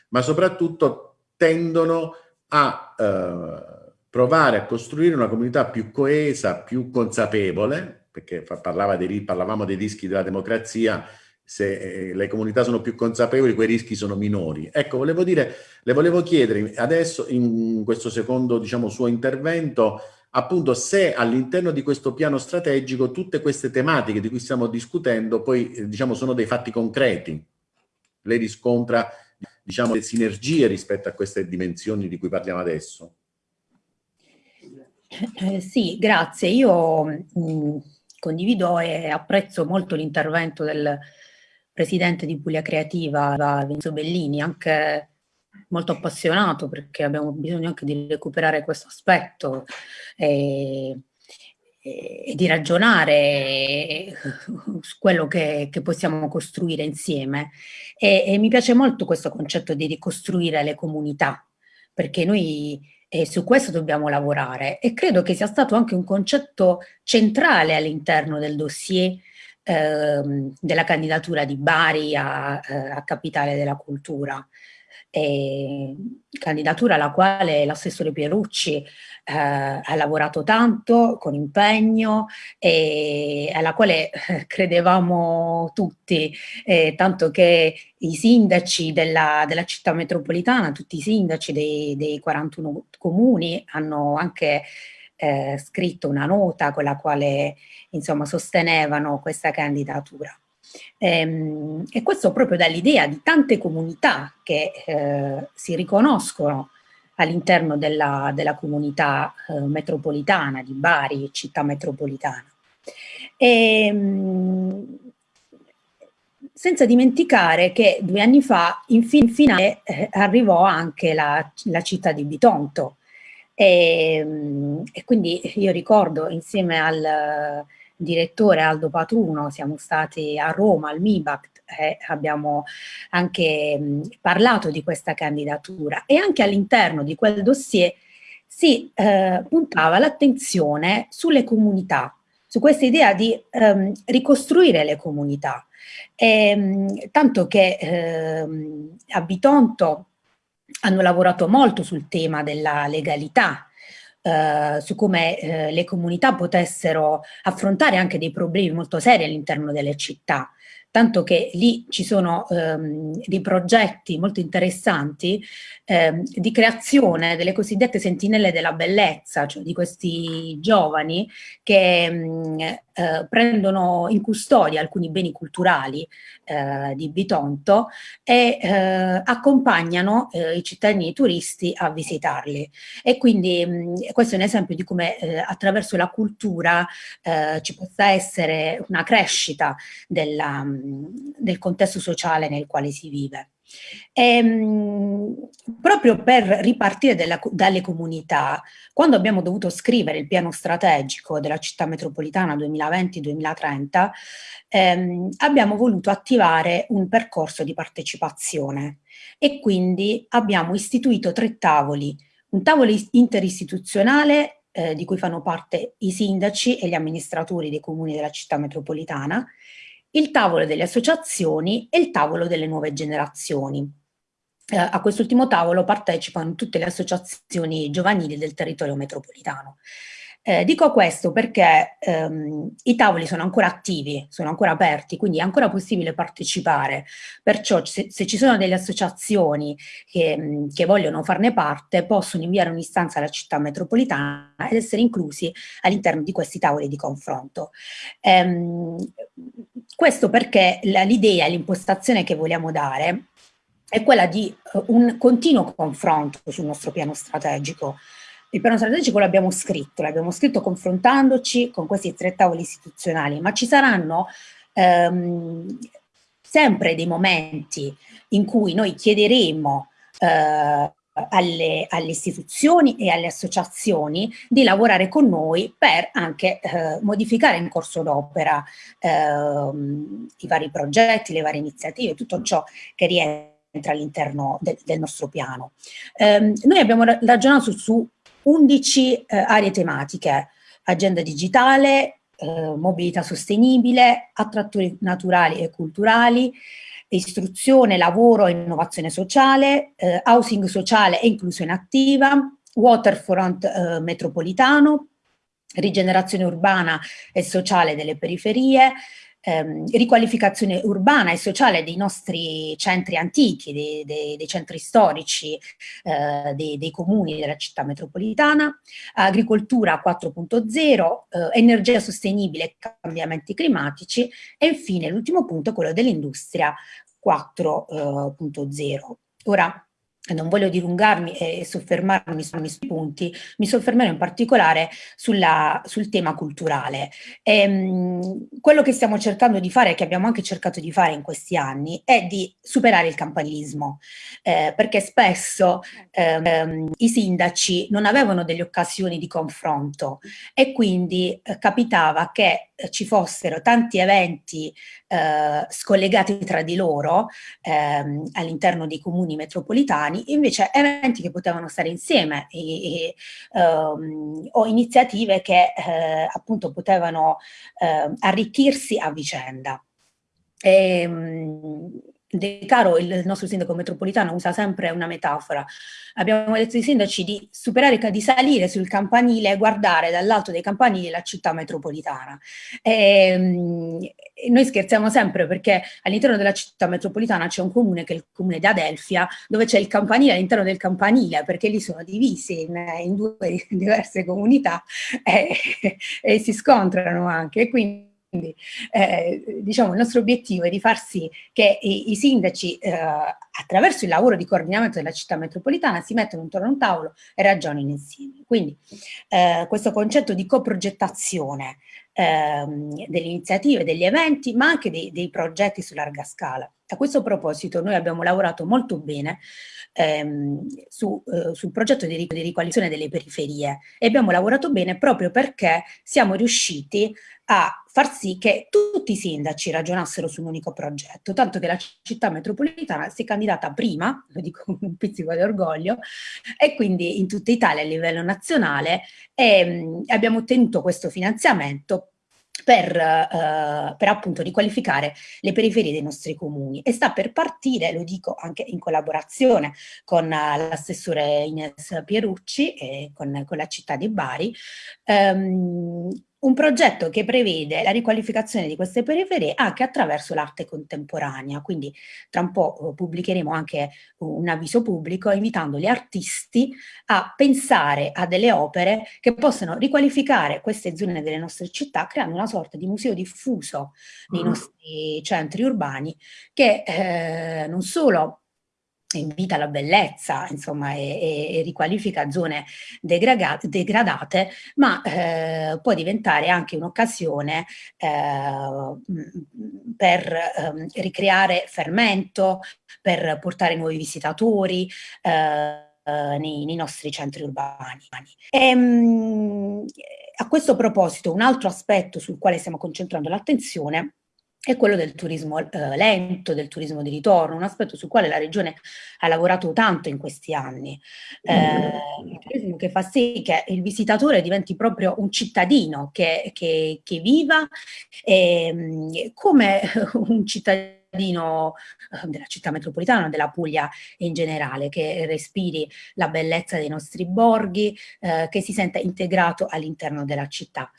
ma soprattutto tendono a eh, provare a costruire una comunità più coesa, più consapevole, perché dei, parlavamo dei rischi della democrazia, se eh, le comunità sono più consapevoli quei rischi sono minori. Ecco, volevo dire, le volevo chiedere adesso in questo secondo diciamo, suo intervento appunto se all'interno di questo piano strategico tutte queste tematiche di cui stiamo discutendo poi eh, diciamo sono dei fatti concreti. Lei riscontra diciamo le sinergie rispetto a queste dimensioni di cui parliamo adesso. Eh, sì, grazie. Io mh, mm, condivido e apprezzo molto l'intervento del presidente di Puglia Creativa, Vinzo Bellini, anche molto appassionato perché abbiamo bisogno anche di recuperare questo aspetto e, e di ragionare su quello che, che possiamo costruire insieme. E, e, mi piace molto questo concetto di ricostruire le comunità, perché noi eh, su questo dobbiamo lavorare e credo che sia stato anche un concetto centrale all'interno del dossier ehm, della candidatura di Bari a, eh, a Capitale della Cultura eh, candidatura alla quale l'assessore Pierucci eh, ha lavorato tanto, con impegno, e alla quale eh, credevamo tutti, eh, tanto che i sindaci della, della, città metropolitana, tutti i sindaci dei, dei 41 comuni hanno anche eh, scritto una nota con la quale insomma sostenevano questa candidatura. Ehm, e questo proprio dall'idea di tante comunità che eh, si riconoscono all'interno della, della, comunità eh, metropolitana di Bari, città metropolitana. E, ehm, senza dimenticare che due anni fa, in, finale, eh, arrivò anche la, la, città di Bitonto. E, ehm, e, quindi io ricordo insieme al direttore Aldo Patruno, siamo stati a Roma al MIBACT e abbiamo anche mh, parlato di questa candidatura e anche all'interno di quel dossier si eh, puntava l'attenzione sulle comunità, su questa idea di ehm, ricostruire le comunità. E, ehm, tanto che ehm, a Bitonto hanno lavorato molto sul tema della legalità, eh, su come eh, le comunità potessero affrontare anche dei problemi molto seri all'interno delle città tanto che lì ci sono ehm, dei progetti molto interessanti ehm, di creazione delle cosiddette sentinelle della bellezza, cioè di questi giovani che mh, mm, eh, prendono in custodia alcuni beni culturali eh, di Bitonto e eh, accompagnano eh, i cittadini turisti a visitarli. E quindi mh, mm, questo è un esempio di come eh, attraverso la cultura eh, ci possa essere una crescita della, mm, del contesto sociale nel quale si vive. E, ehm, proprio per ripartire della, dalle comunità, quando abbiamo dovuto scrivere il piano strategico della città metropolitana 2020-2030, ehm, abbiamo voluto attivare un percorso di partecipazione e quindi abbiamo istituito tre tavoli, un tavolo interistituzionale eh, di cui fanno parte i sindaci e gli amministratori dei comuni della città metropolitana, il tavolo delle associazioni e il tavolo delle nuove generazioni. Eh, a quest'ultimo tavolo partecipano tutte le associazioni giovanili del territorio metropolitano. Eh, dico questo perché ehm, i tavoli sono ancora attivi, sono ancora aperti, quindi è ancora possibile partecipare. Perciò se, se ci sono delle associazioni che, che, vogliono farne parte, possono inviare un'istanza alla città metropolitana ed essere inclusi all'interno di questi tavoli di confronto. Ehm, questo perché l'idea, l'impostazione che vogliamo dare è quella di uh, un continuo confronto sul nostro piano strategico, il piano strategico l'abbiamo scritto, l'abbiamo scritto confrontandoci con questi tre tavoli istituzionali, ma ci saranno ehm, sempre dei momenti in cui noi chiederemo eh, alle, alle, istituzioni e alle associazioni di lavorare con noi per anche eh, modificare in corso d'opera eh, i vari progetti, le varie iniziative, tutto ciò che rientra all'interno de, del nostro piano. Eh, noi abbiamo ragionato su, 11 eh, aree tematiche, agenda digitale, eh, mobilità sostenibile, attrattori naturali e culturali, istruzione, lavoro e innovazione sociale, eh, housing sociale e inclusione attiva, waterfront eh, metropolitano, rigenerazione urbana e sociale delle periferie, ehm, riqualificazione urbana e sociale dei nostri centri antichi, dei, dei, dei centri storici, eh, dei, dei, comuni della città metropolitana, agricoltura 4.0, eh, energia sostenibile e cambiamenti climatici e infine l'ultimo punto, quello dell'industria 4.0. Ora, non voglio dilungarmi e soffermarmi sui punti, mi soffermerò in particolare sulla, sul tema culturale. E, ehm, quello che stiamo cercando di fare, che abbiamo anche cercato di fare in questi anni, è di superare il campanilismo, eh, perché spesso eh, i sindaci non avevano delle occasioni di confronto e quindi eh, capitava che ci fossero tanti eventi eh, scollegati tra di loro ehm, all'interno dei comuni metropolitani, invece eventi che potevano stare insieme e, e, um, o iniziative che eh, appunto potevano eh, arricchirsi a vicenda. E, um, De Caro, il nostro sindaco metropolitano, usa sempre una metafora. Abbiamo detto ai sindaci di superare, di salire sul campanile e guardare dall'alto dei campanili la città metropolitana. E, um, e noi scherziamo sempre perché all'interno della città metropolitana c'è un comune che è il comune di Adelfia, dove c'è il campanile all'interno del campanile, perché lì sono divisi in, in due <laughs> diverse comunità e, <laughs> e si scontrano anche. Quindi quindi eh, diciamo il nostro obiettivo è di far sì che i, i sindaci eh, attraverso il lavoro di coordinamento della città metropolitana si mettano intorno a un tavolo e ragionino insieme. Quindi eh, questo concetto di coprogettazione ehm, delle iniziative, degli eventi, ma anche dei, dei progetti su larga scala. A questo proposito noi abbiamo lavorato molto bene ehm, su, eh, sul progetto di, di riqualificazione delle periferie e abbiamo lavorato bene proprio perché siamo riusciti a far sì che tutti i sindaci ragionassero su un unico progetto, tanto che la città metropolitana si è candidata prima, lo dico con un pizzico di orgoglio, e quindi in tutta Italia a livello nazionale e, abbiamo ottenuto questo finanziamento per, eh, per, appunto riqualificare le periferie dei nostri comuni. E sta per partire, lo dico anche in collaborazione con uh, l'assessore Ines Pierucci e con, con, la città di Bari, um, un progetto che prevede la riqualificazione di queste periferie anche attraverso l'arte contemporanea, quindi tra un po' eh, pubblicheremo anche un avviso pubblico invitando gli artisti a pensare a delle opere che possano riqualificare queste zone delle nostre città creando una sorta di museo diffuso nei mm. nostri centri urbani che eh, non solo invita alla bellezza, insomma, e, e, e riqualifica zone degradate, ma eh, può diventare anche un'occasione eh, per eh, ricreare fermento, per portare nuovi visitatori, eh, nei, nei, nostri centri urbani. E, a questo proposito, un altro aspetto sul quale stiamo concentrando l'attenzione è quello del turismo eh, lento, del turismo di ritorno, un aspetto sul quale la Regione ha lavorato tanto in questi anni. Eh, il turismo che fa sì che il visitatore diventi proprio un cittadino che, che, che viva eh, come <laughs> un cittadino eh, della città metropolitana, della Puglia in generale, che respiri la bellezza dei nostri borghi, eh, che si senta integrato all'interno della città.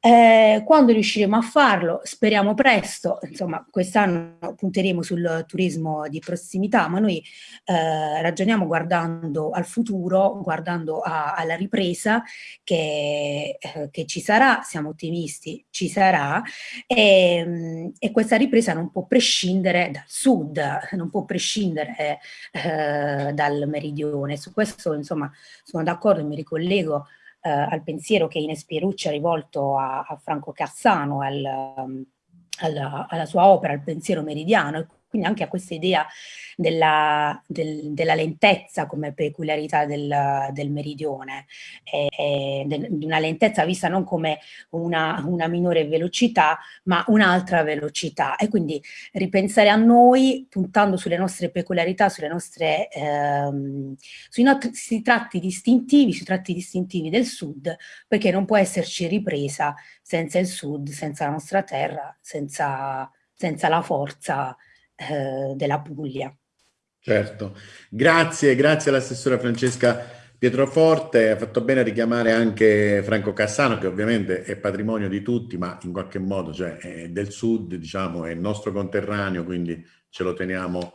Eh, quando riusciremo a farlo, speriamo presto, insomma quest'anno punteremo sul turismo di prossimità, ma noi eh, ragioniamo guardando al futuro, guardando a, alla ripresa che, eh, che, ci sarà, siamo ottimisti, ci sarà. E, e, questa ripresa non può prescindere dal sud, non può prescindere eh, dal meridione, su questo insomma sono d'accordo e mi ricollego eh, al pensiero che Ines Pierucci ha rivolto a, a Franco Cassano, al, um, alla, alla, sua opera, al pensiero meridiano, quindi anche a questa idea della, del, della lentezza come peculiarità del, del meridione, e, di una lentezza vista non come una, una minore velocità, ma un'altra velocità. E quindi ripensare a noi puntando sulle nostre peculiarità, sulle nostre, ehm, sui nostri tratti distintivi, sui tratti distintivi del sud, perché non può esserci ripresa senza il sud, senza la nostra terra, senza, senza la forza eh, della Puglia. Certo, grazie, grazie all'assessora Francesca Pietroforte, ha fatto bene a richiamare anche Franco Cassano che ovviamente è patrimonio di tutti ma in qualche modo cioè, è del sud, diciamo, è il nostro conterraneo quindi ce lo teniamo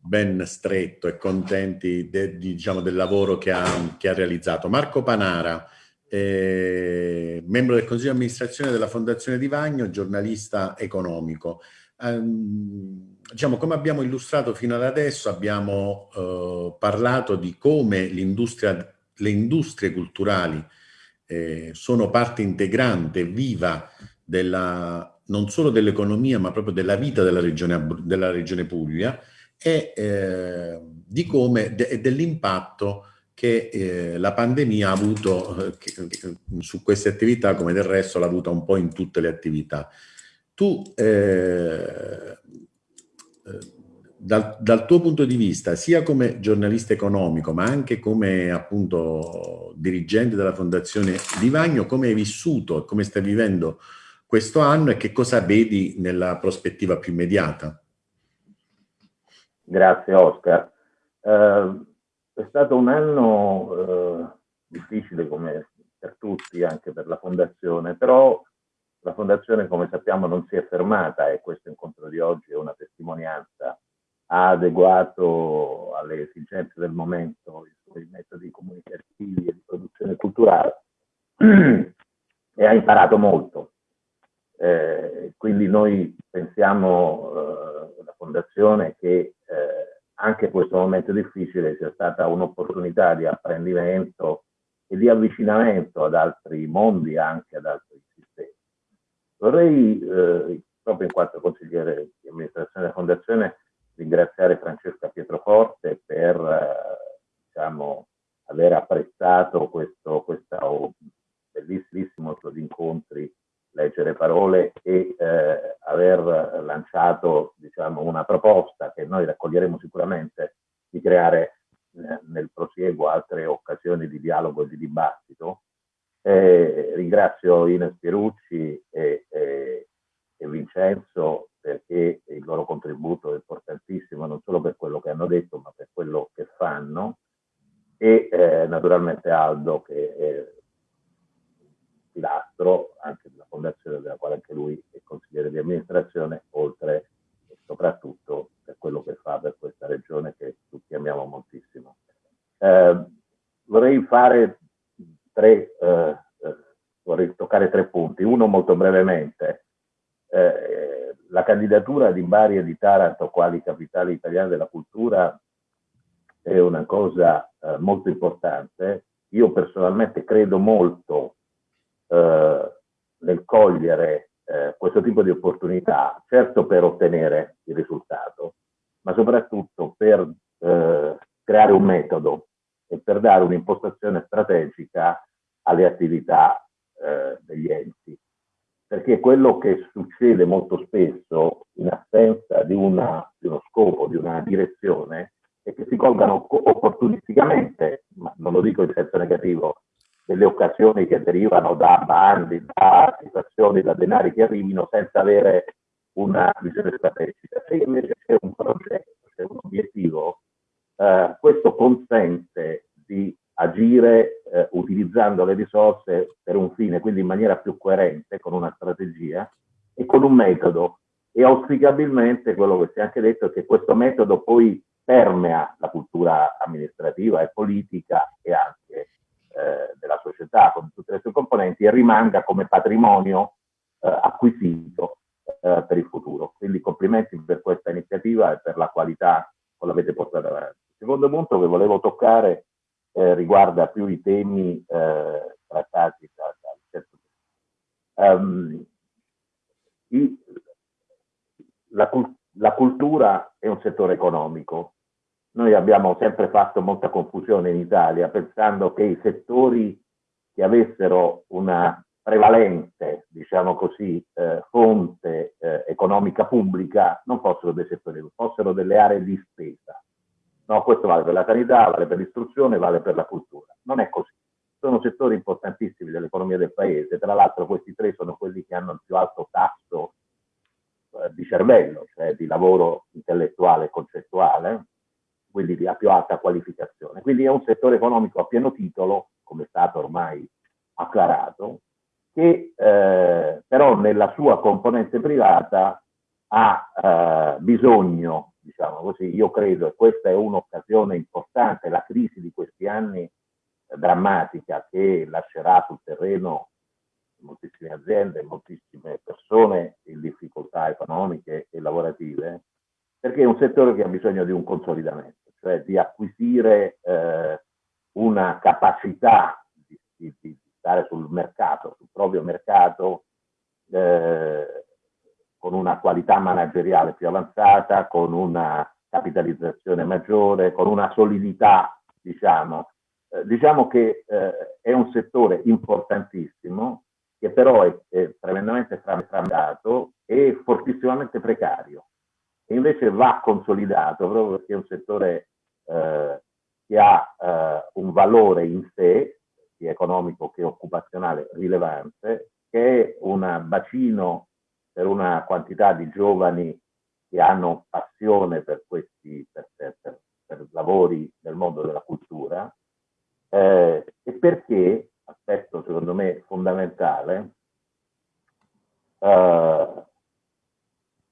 ben stretto e contenti de, diciamo, del lavoro che ha, che ha, realizzato. Marco Panara, eh, membro del Consiglio di amministrazione della Fondazione Di Vagno, giornalista economico. Um, diciamo, come abbiamo illustrato fino ad adesso, abbiamo uh, parlato di come le industrie culturali eh, sono parte integrante, viva della non solo dell'economia ma proprio della vita della regione, della regione Puglia e eh, di come e dell'impatto che eh, la pandemia ha avuto eh, che, su queste attività come del resto l'ha avuta un po' in tutte le attività. Tu eh, eh, dal, dal, tuo punto di vista, sia come giornalista economico, ma anche come appunto dirigente della Fondazione Di Vagno, come hai vissuto e come stai vivendo questo anno e che cosa vedi nella prospettiva più immediata? Grazie Oscar. Eh, è stato un anno eh, difficile come per tutti, anche per la Fondazione, però la Fondazione come sappiamo non si è fermata e questo incontro di oggi è una testimonianza. Ha adeguato alle esigenze del momento i suoi metodi comunicativi e di produzione culturale e ha imparato molto eh, quindi noi pensiamo, eh, la Fondazione, che eh, anche questo momento difficile sia stata un'opportunità di apprendimento e di avvicinamento ad altri mondi, anche ad altri. Vorrei, eh, proprio in quanto consigliere di amministrazione della Fondazione, ringraziare Francesca Pietroforte per eh, diciamo, aver apprezzato questo, questo bellissimo di incontri leggere parole e eh, aver lanciato diciamo, una proposta che noi raccoglieremo sicuramente di creare eh, nel prosieguo altre occasioni di dialogo e di dibattito. Eh, ringrazio Ines Pierucci e, e, e Vincenzo perché il loro contributo è importantissimo non solo per quello che hanno detto ma per quello che fanno e eh, naturalmente Aldo che è pilastro anche della fondazione della quale anche lui è consigliere di amministrazione, oltre e soprattutto per quello che fa per questa regione che tutti amiamo moltissimo. Eh, vorrei fare tre, eh, eh, vorrei toccare tre punti. Uno molto brevemente, eh, la candidatura di Bari e di Taranto quali capitali italiane della cultura è una cosa eh, molto importante. Io personalmente credo molto eh, nel cogliere eh, questo tipo di opportunità, certo per ottenere il risultato, ma soprattutto per eh, creare un metodo e per dare un'impostazione strategica alle attività eh, degli enti. Perché quello che succede molto spesso in assenza di, una, di uno scopo, di una direzione, è che si colgano opportunisticamente, ma non lo dico in senso negativo, delle occasioni che derivano da bandi, da situazioni, da denari che arrivino senza avere una visione strategica. Se invece c'è un progetto, c'è un obiettivo, eh, questo consente di agire eh, utilizzando le risorse per un fine, quindi in maniera più coerente, con una strategia e con un metodo. E auspicabilmente quello che si è anche detto è che questo metodo poi permea la cultura amministrativa e politica e anche società con tutte le sue componenti e rimanga come patrimonio eh, acquisito eh, per il futuro. Quindi complimenti per questa iniziativa e per la qualità con l'avete portata avanti. Il secondo punto che volevo toccare eh, riguarda più i temi eh, trattati da, da um, la, la cultura è un settore economico, noi abbiamo sempre fatto molta confusione in Italia pensando che i settori che avessero una prevalente, diciamo così, eh, fonte eh, economica pubblica non fossero dei settori, fossero delle aree di spesa. No, questo vale per la sanità, vale per l'istruzione, vale per la cultura. Non è così. Sono settori importantissimi dell'economia del paese, tra l'altro questi tre sono quelli che hanno il più alto tasso eh, di cervello, cioè di lavoro intellettuale e concettuale, quindi di più alta qualificazione. Quindi è un settore economico a pieno titolo, come è stato ormai acclarato, che eh, però nella sua componente privata ha eh, bisogno, diciamo così, io credo, e questa è un'occasione importante, la crisi di questi anni eh, drammatica che lascerà sul terreno moltissime aziende, moltissime persone in difficoltà economiche e lavorative, perché è un settore che ha bisogno di un consolidamento, cioè di acquisire eh, una capacità di, di, di, stare sul mercato, sul proprio mercato, eh, con una qualità manageriale più avanzata, con una capitalizzazione maggiore, con una solidità, diciamo. Eh, diciamo che eh, è un settore importantissimo che però è, è tremendamente frammentato e fortissimamente precario. E invece va consolidato proprio perché è un settore eh, che ha eh, un valore in sé, sia economico che occupazionale, rilevante, che è un bacino per una quantità di giovani che hanno passione per questi per, per, per, lavori nel mondo della cultura eh, e perché aspetto secondo me fondamentale, uh,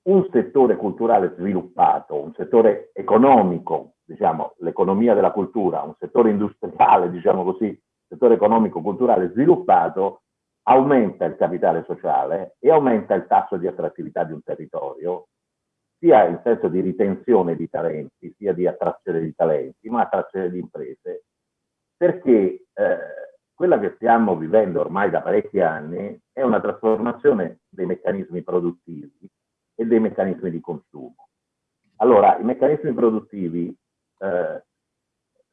un settore culturale sviluppato, un settore economico, diciamo l'economia della cultura, un settore industriale, diciamo così, settore economico-culturale sviluppato, aumenta il capitale sociale e aumenta il tasso di attrattività di un territorio, sia in senso di ritenzione di talenti, sia di attrazione di talenti, ma attrazione di imprese, perché eh, quella che stiamo vivendo ormai da parecchi anni è una trasformazione dei meccanismi produttivi e dei meccanismi di consumo. Allora, i meccanismi produttivi, eh,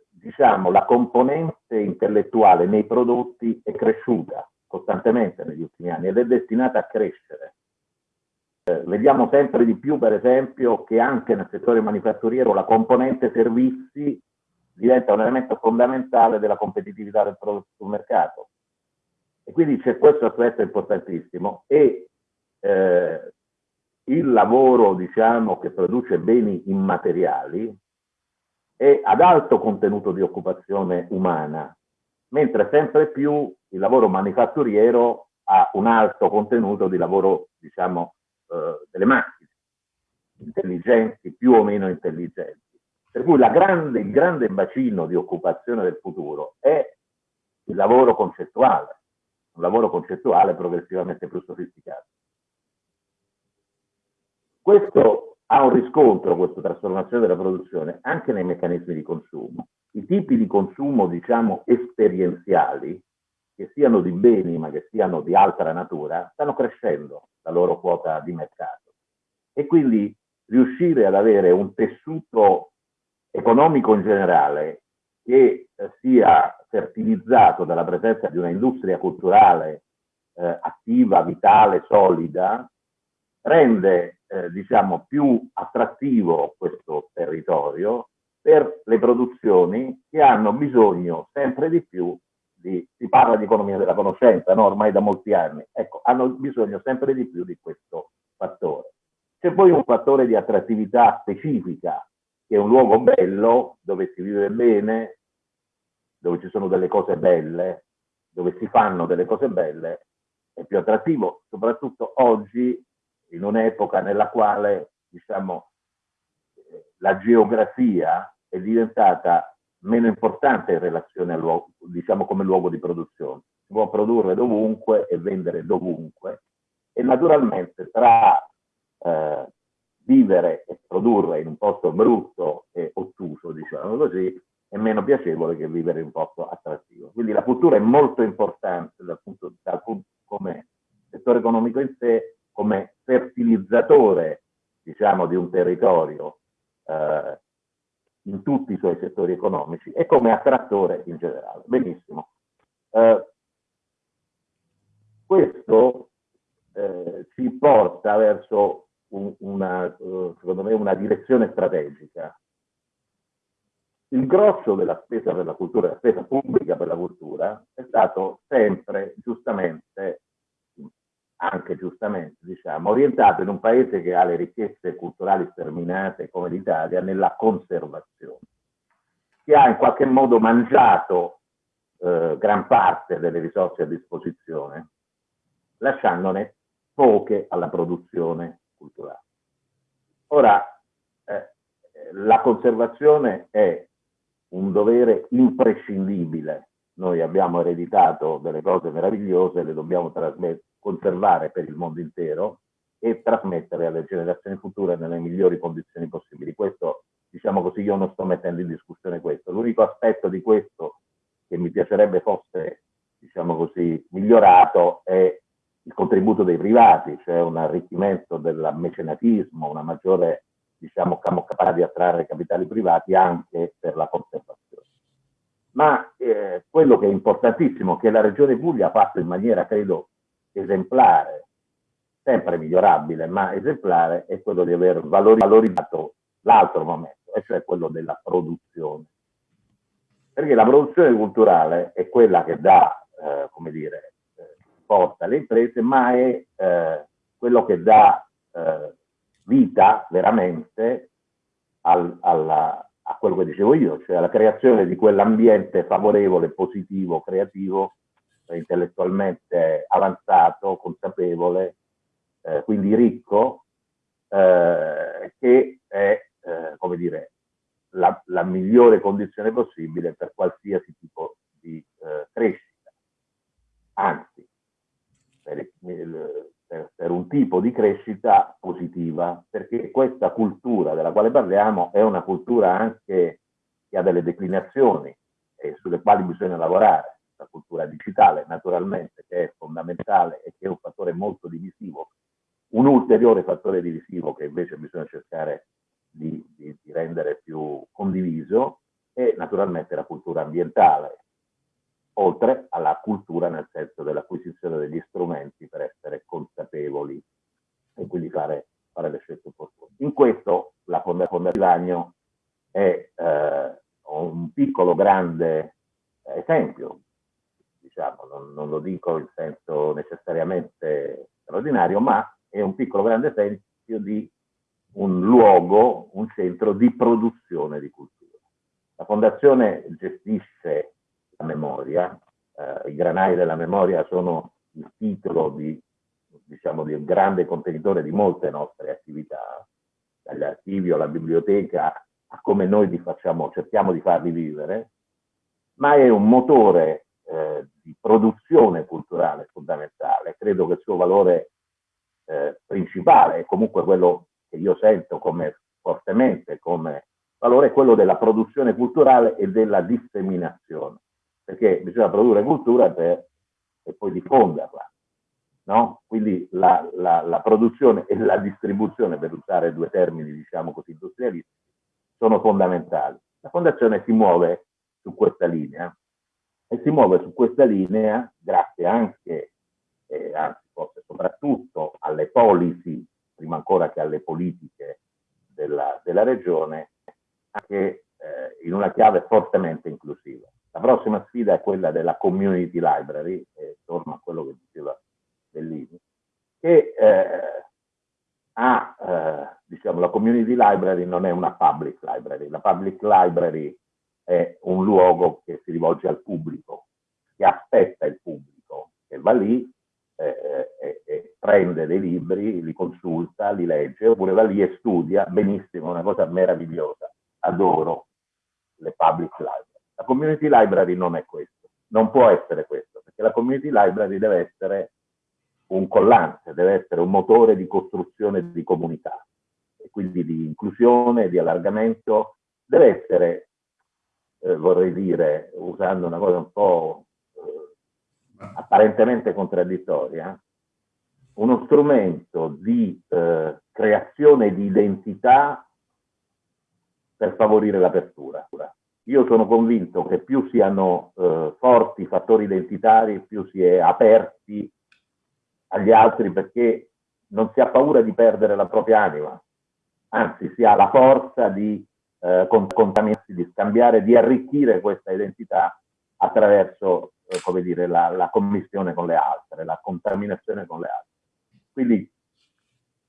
diciamo, la componente intellettuale nei prodotti è cresciuta costantemente negli ultimi anni ed è destinata a crescere. Eh, vediamo sempre di più, per esempio, che anche nel settore manifatturiero la componente servizi diventa un elemento fondamentale della competitività del prodotto sul mercato. E quindi c'è questo aspetto importantissimo e eh, il lavoro, diciamo, che produce beni immateriali è ad alto contenuto di occupazione umana, mentre sempre più il lavoro manifatturiero ha un alto contenuto di lavoro, diciamo, eh, delle macchine, intelligenti, più o meno intelligenti. Per cui grande, il grande bacino di occupazione del futuro è il lavoro concettuale, un lavoro concettuale progressivamente più sofisticato. Questo ha un riscontro, questa trasformazione della produzione, anche nei meccanismi di consumo. I tipi di consumo, diciamo, esperienziali, che siano di beni ma che siano di altra natura, stanno crescendo la loro quota di mercato. E quindi riuscire ad avere un tessuto economico in generale che eh, sia fertilizzato dalla presenza di una industria culturale eh, attiva, vitale, solida, rende eh, diciamo, più attrattivo questo territorio per le produzioni che hanno bisogno sempre di più di, si parla di economia della conoscenza, no? ormai da molti anni, ecco, hanno bisogno sempre di più di questo fattore. C'è poi un fattore di attrattività specifica che è un luogo bello, dove si vive bene, dove ci sono delle cose belle, dove si fanno delle cose belle, è più attrattivo, soprattutto oggi, in un'epoca nella quale, diciamo, la geografia è diventata meno importante in relazione al luogo, diciamo come luogo di produzione. Si può produrre dovunque e vendere dovunque e naturalmente tra eh, vivere e produrre in un posto brutto e ottuso, diciamo così, è meno piacevole che vivere in un posto attrattivo. Quindi la cultura è molto importante dal punto, dal punto come settore economico in sé, come fertilizzatore, diciamo, di un territorio eh, in tutti i suoi settori economici e come attrattore in generale. Benissimo. Eh, questo eh, ci porta verso un, una, eh, secondo me, una direzione strategica. Il grosso della spesa per la cultura, la spesa pubblica per la cultura, è stato sempre giustamente, anche giustamente, diciamo, orientato in un paese che ha le ricchezze culturali sterminate come l'Italia nella conservazione, che ha in qualche modo mangiato eh, gran parte delle risorse a disposizione, lasciandone poche alla produzione culturale. Ora, eh, la conservazione è un dovere imprescindibile. Noi abbiamo ereditato delle cose meravigliose, le dobbiamo conservare per il mondo intero e trasmettere alle generazioni future nelle migliori condizioni possibili. Questo, diciamo così, io non sto mettendo in discussione questo. L'unico aspetto di questo che mi piacerebbe fosse, diciamo così, migliorato è il contributo dei privati, cioè un arricchimento del mecenatismo, una maggiore diciamo, capacità di attrarre capitali privati anche per la conservazione. Ma eh, quello che è importantissimo, che la Regione Puglia ha fatto in maniera, credo, esemplare, sempre migliorabile, ma esemplare, è quello di aver valorizzato l'altro momento, e cioè quello della produzione. Perché la produzione culturale è quella che dà, eh, come dire, eh, porta alle imprese, ma è eh, quello che dà eh, vita veramente al, alla, a quello che dicevo io, cioè alla creazione di quell'ambiente favorevole, positivo, creativo, intellettualmente avanzato, consapevole, eh, quindi ricco, eh, che è, eh, come dire, la, la, migliore condizione possibile per qualsiasi tipo di eh, crescita. Anzi, per per, per, un tipo di crescita positiva, perché questa cultura della quale parliamo è una cultura anche che ha delle declinazioni e sulle quali bisogna lavorare. La cultura digitale, naturalmente, che è fondamentale e che è un fattore molto divisivo. Un ulteriore fattore divisivo che invece bisogna cercare di, di, di rendere più condiviso è naturalmente la cultura ambientale, oltre alla cultura nel senso dell'acquisizione degli strumenti per essere consapevoli e quindi fare, fare le scelte opportune. In questo la Fondazione Vagno è eh, un piccolo grande esempio, diciamo, non, non, lo dico in senso necessariamente straordinario, ma è un piccolo grande esempio di un luogo, un centro di produzione di cultura. La Fondazione gestisce la memoria. Eh, I granai della memoria sono il titolo di, diciamo, di un grande contenitore di molte nostre attività, dagli archivi alla biblioteca a come noi li facciamo, cerchiamo di farli vivere, ma è un motore eh, di produzione culturale fondamentale. Credo che il suo valore eh, principale, e comunque quello che io sento come fortemente come valore, è quello della produzione culturale e della disseminazione perché bisogna produrre cultura per, e poi diffonderla. No? Quindi la, la, la, produzione e la distribuzione, per usare due termini diciamo così industrialistici, sono fondamentali. La fondazione si muove su questa linea e si muove su questa linea grazie anche, eh, anzi forse soprattutto alle policy, prima ancora che alle politiche della, della regione, anche eh, in una chiave fortemente inclusiva. La prossima sfida è quella della community library, e torno a quello che diceva Bellini, che eh, ha, eh, diciamo, la community library non è una public library, la public library è un luogo che si rivolge al pubblico, che aspetta il pubblico, che va lì eh, e, e prende dei libri, li consulta, li legge, oppure va lì e studia, benissimo, una cosa meravigliosa, adoro le public library. La community library non è questo, non può essere questo, perché la community library deve essere un collante, deve essere un motore di costruzione di comunità, e quindi di inclusione, di allargamento, deve essere, eh, vorrei dire, usando una cosa un po' eh, apparentemente contraddittoria, uno strumento di eh, creazione di identità per favorire l'apertura. Io sono convinto che più siano eh, forti fattori identitari, più si è aperti agli altri perché non si ha paura di perdere la propria anima, anzi si ha la forza di eh, contaminarsi, di scambiare, di arricchire questa identità attraverso, eh, come dire, la, la commissione con le altre, la contaminazione con le altre. Quindi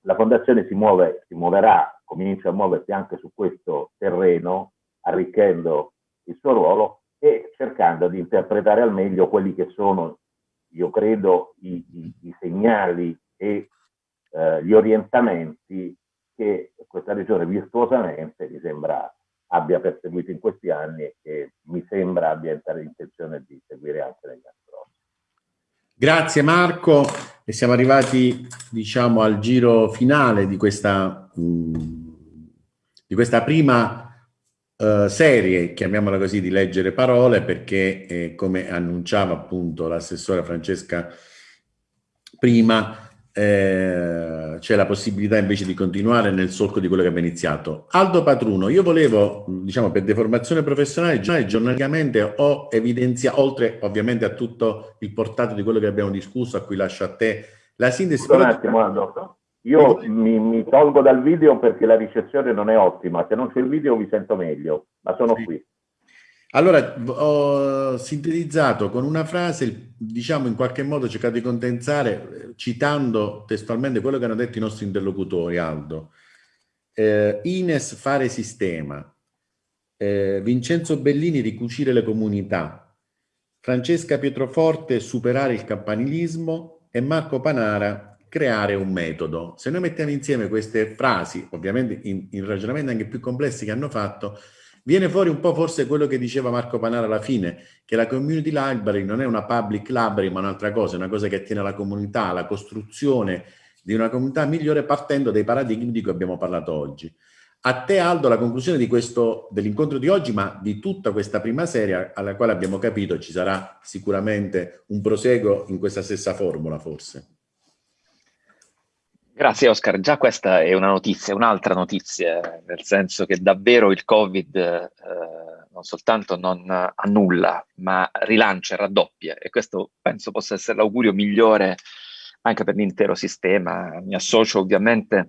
la fondazione si muove, si muoverà, comincia a muoversi anche su questo terreno, arricchendo il suo ruolo e cercando di interpretare al meglio quelli che sono, io credo, i, i, i segnali e eh, gli orientamenti che questa regione virtuosamente mi sembra abbia perseguito in questi anni e che mi sembra abbia intenzione di seguire anche negli anni prossimi. Grazie Marco e siamo arrivati diciamo al giro finale di questa, mm, di questa prima uh, serie, chiamiamola così, di leggere parole perché eh, come annunciava appunto l'assessora Francesca prima eh, c'è la possibilità invece di continuare nel solco di quello che abbiamo iniziato. Aldo Patruno, io volevo, diciamo, per deformazione professionale, giornalisticamente ho evidenziato, oltre ovviamente a tutto il portato di quello che abbiamo discusso, a cui lascio a te la sintesi. Un attimo, Aldo. Io mi, mi, tolgo dal video perché la ricezione non è ottima, se non c'è il video vi sento meglio, ma sono sì. qui. Allora, ho sintetizzato con una frase, diciamo in qualche modo cercato di condensare, citando testualmente quello che hanno detto i nostri interlocutori, Aldo. Eh, Ines fare sistema, eh, Vincenzo Bellini ricucire le comunità, Francesca Pietroforte superare il campanilismo e Marco Panara creare un metodo. Se noi mettiamo insieme queste frasi, ovviamente in, in ragionamenti anche più complessi che hanno fatto, Viene fuori un po' forse quello che diceva Marco Panara alla fine, che la community library non è una public library ma un'altra cosa, è una cosa che attiene alla comunità, alla costruzione di una comunità migliore partendo dai paradigmi di cui abbiamo parlato oggi. A te Aldo la conclusione dell'incontro di oggi, ma di tutta questa prima serie alla quale abbiamo capito ci sarà sicuramente un proseguo in questa stessa formula forse. Grazie Oscar, già questa è una notizia, un'altra notizia, nel senso che davvero il Covid eh, non soltanto non annulla, ma rilancia, raddoppia. E questo penso possa essere l'augurio migliore anche per l'intero sistema. Mi associo ovviamente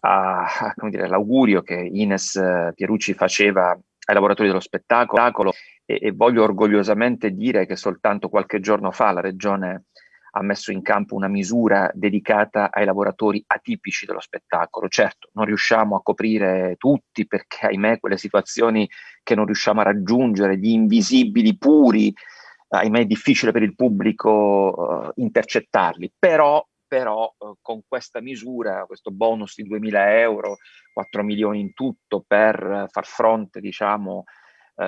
all'augurio che Ines Pierucci faceva ai lavoratori dello spettacolo. E, e voglio orgogliosamente dire che soltanto qualche giorno fa la Regione ha messo in campo una misura dedicata ai lavoratori atipici dello spettacolo. Certo, non riusciamo a coprire tutti perché, ahimè, quelle situazioni che non riusciamo a raggiungere, gli invisibili puri, ahimè è difficile per il pubblico uh, intercettarli, però, però uh, con questa misura, questo bonus di 2.000 euro, 4 milioni in tutto per far fronte, diciamo, uh,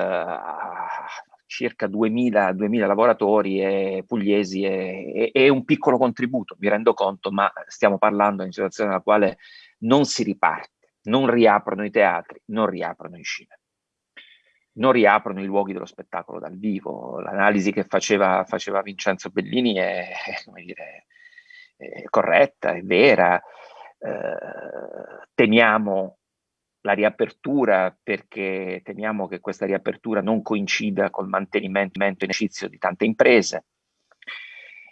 circa 2000, 2000 lavoratori e pugliesi è, è, un piccolo contributo, mi rendo conto, ma stiamo parlando di una situazione nella quale non si riparte, non riaprono i teatri, non riaprono i cinema, non riaprono i luoghi dello spettacolo dal vivo. L'analisi che faceva, faceva Vincenzo Bellini è, <laughs> dire, è corretta, è vera. Eh, temiamo la riapertura perché temiamo che questa riapertura non coincida col mantenimento in esercizio di tante imprese.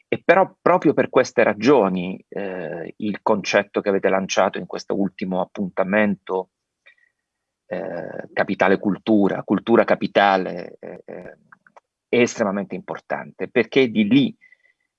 E però proprio per queste ragioni eh, il concetto che avete lanciato in questo ultimo appuntamento, eh, capitale cultura, cultura capitale, eh, eh è estremamente importante perché di lì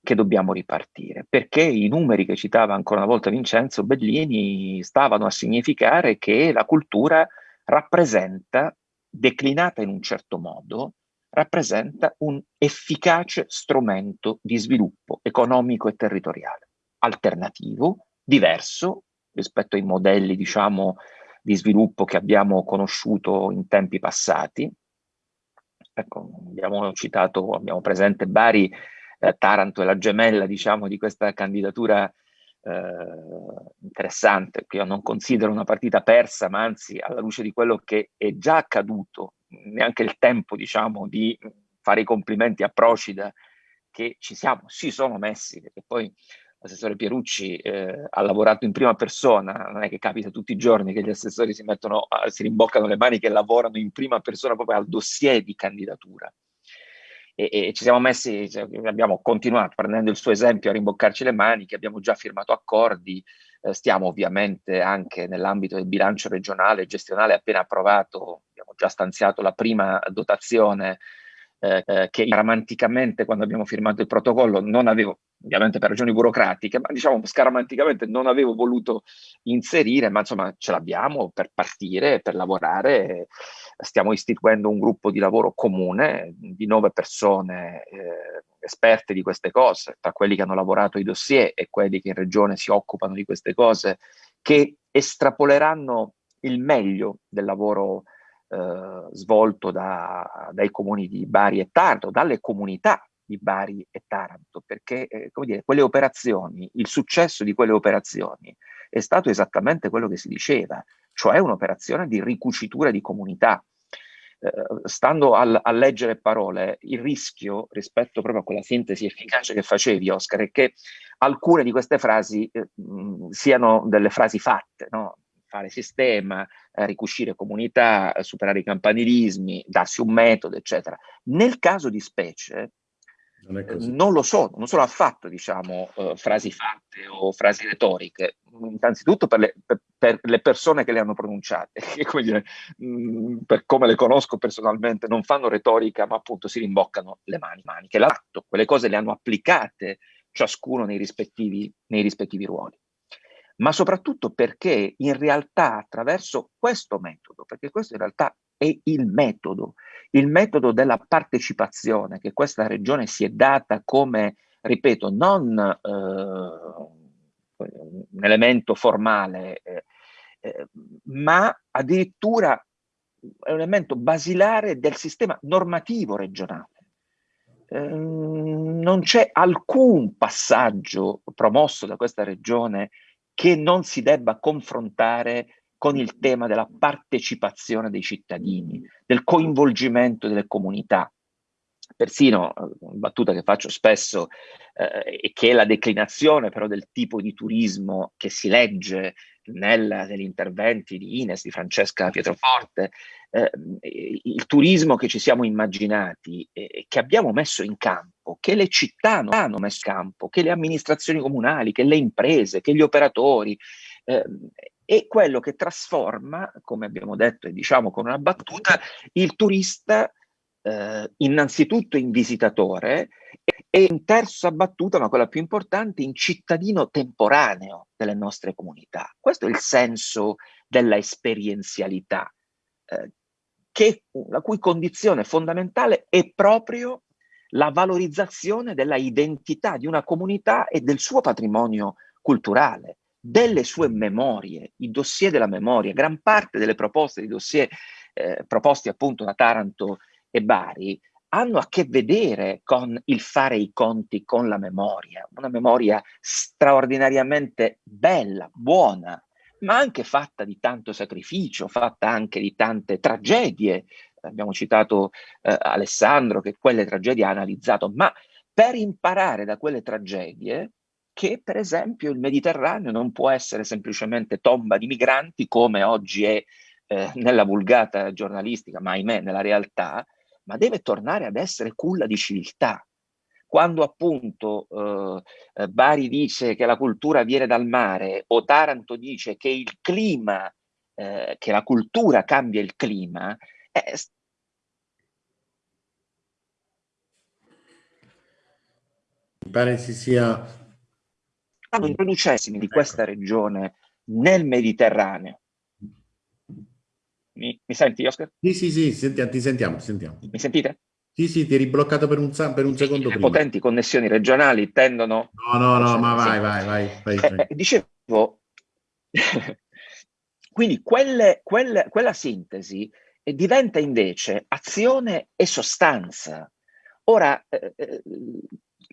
che dobbiamo ripartire, perché i numeri che citava ancora una volta Vincenzo Bellini stavano a significare che la cultura rappresenta, declinata in un certo modo, rappresenta un efficace strumento di sviluppo economico e territoriale, alternativo, diverso rispetto ai modelli, diciamo, di sviluppo che abbiamo conosciuto in tempi passati. Ecco, abbiamo citato, abbiamo presente Bari eh, Taranto è la gemella, diciamo, di questa candidatura eh, interessante, che io non considero una partita persa, ma anzi alla luce di quello che è già accaduto, neanche il tempo, diciamo, di fare i complimenti a Procida che ci siamo, si sono messi, perché poi l'assessore Pierucci eh, ha lavorato in prima persona, non è che capita tutti i giorni che gli assessori si mettono, si rimboccano le mani che lavorano in prima persona proprio al dossier di candidatura e, e ci siamo messi, cioè, abbiamo continuato prendendo il suo esempio a rimboccarci le mani, che abbiamo già firmato accordi, eh, stiamo ovviamente anche nell'ambito del bilancio regionale e gestionale appena approvato, abbiamo già stanziato la prima dotazione eh, eh, che scaramanticamente quando abbiamo firmato il protocollo non avevo, ovviamente per ragioni burocratiche, ma diciamo scaramanticamente non avevo voluto inserire, ma insomma ce l'abbiamo per partire, per lavorare. Stiamo istituendo un gruppo di lavoro comune di nove persone eh, esperte di queste cose, tra quelli che hanno lavorato i dossier e quelli che in regione si occupano di queste cose, che estrapoleranno il meglio del lavoro eh, svolto da, dai comuni di Bari e Taranto, dalle comunità di Bari e Taranto, perché eh, come dire, quelle operazioni, il successo di quelle operazioni è stato esattamente quello che si diceva, cioè un'operazione di ricucitura di comunità. Eh, stando al, a leggere parole, il rischio rispetto proprio a quella sintesi efficace che facevi, Oscar, è che alcune di queste frasi eh, mh, siano delle frasi fatte, no? Fare sistema, eh, ricuscire comunità, eh, superare i campanilismi, darsi un metodo, eccetera. Nel caso di specie, non, eh, non, lo sono, non sono affatto diciamo, uh, frasi fatte o frasi retoriche, innanzitutto per le, per, per le, persone che le hanno pronunciate, <laughs> che come dire, mh, mm, per come le conosco personalmente, non fanno retorica, ma appunto si rimboccano le mani, mani che l'atto, quelle cose le hanno applicate ciascuno nei rispettivi, nei rispettivi ruoli ma soprattutto perché in realtà attraverso questo metodo, perché questo in realtà è il metodo, il metodo della partecipazione che questa regione si è data come, ripeto, non eh, un elemento formale, eh, eh, ma addirittura è un elemento basilare del sistema normativo regionale. Ehm, non c'è alcun passaggio promosso da questa regione che non si debba confrontare con il tema della partecipazione dei cittadini, del coinvolgimento delle comunità. Persino, una eh, battuta che faccio spesso, eh, e che è la declinazione però del tipo di turismo che si legge nel, negli interventi di Ines, di Francesca Pietroforte, il turismo che ci siamo immaginati eh, che abbiamo messo in campo, che le città hanno messo in campo, che le amministrazioni comunali, che le imprese, che gli operatori, eh, è quello che trasforma, come abbiamo detto e diciamo con una battuta, il turista eh, innanzitutto in visitatore e in terza battuta, ma quella più importante, in cittadino temporaneo delle nostre comunità. Questo è il senso della esperienzialità, eh, che, la cui condizione fondamentale è proprio la valorizzazione della identità di una comunità e del suo patrimonio culturale, delle sue memorie, i dossier della memoria. Gran parte delle proposte di dossier eh, proposti appunto da Taranto e Bari hanno a che vedere con il fare i conti con la memoria, una memoria straordinariamente bella, buona, ma anche fatta di tanto sacrificio, fatta anche di tante tragedie. Abbiamo citato eh, Alessandro che quelle tragedie ha analizzato, ma per imparare da quelle tragedie che per esempio il Mediterraneo non può essere semplicemente tomba di migranti come oggi è eh, nella vulgata giornalistica, ma ahimè nella realtà, ma deve tornare ad essere culla di civiltà. Quando appunto eh, eh, Bari dice che la cultura viene dal mare o Taranto dice che il clima, eh, che la cultura cambia il clima, eh, mi pare si sia stanno introducessimi di questa regione nel Mediterraneo mi, mi senti, Oscar? Sì, sì, sì, senti, ti sentiamo, sentiamo. Mi sentite? Sì, sì, ti eri bloccato per un, per un secondo Le potenti connessioni regionali tendono... No, no, no, ma vai, vai, vai. vai, vai. Eh, eh dicevo, <laughs> quindi quelle, quelle, quella sintesi diventa invece azione e sostanza. Ora, eh, eh,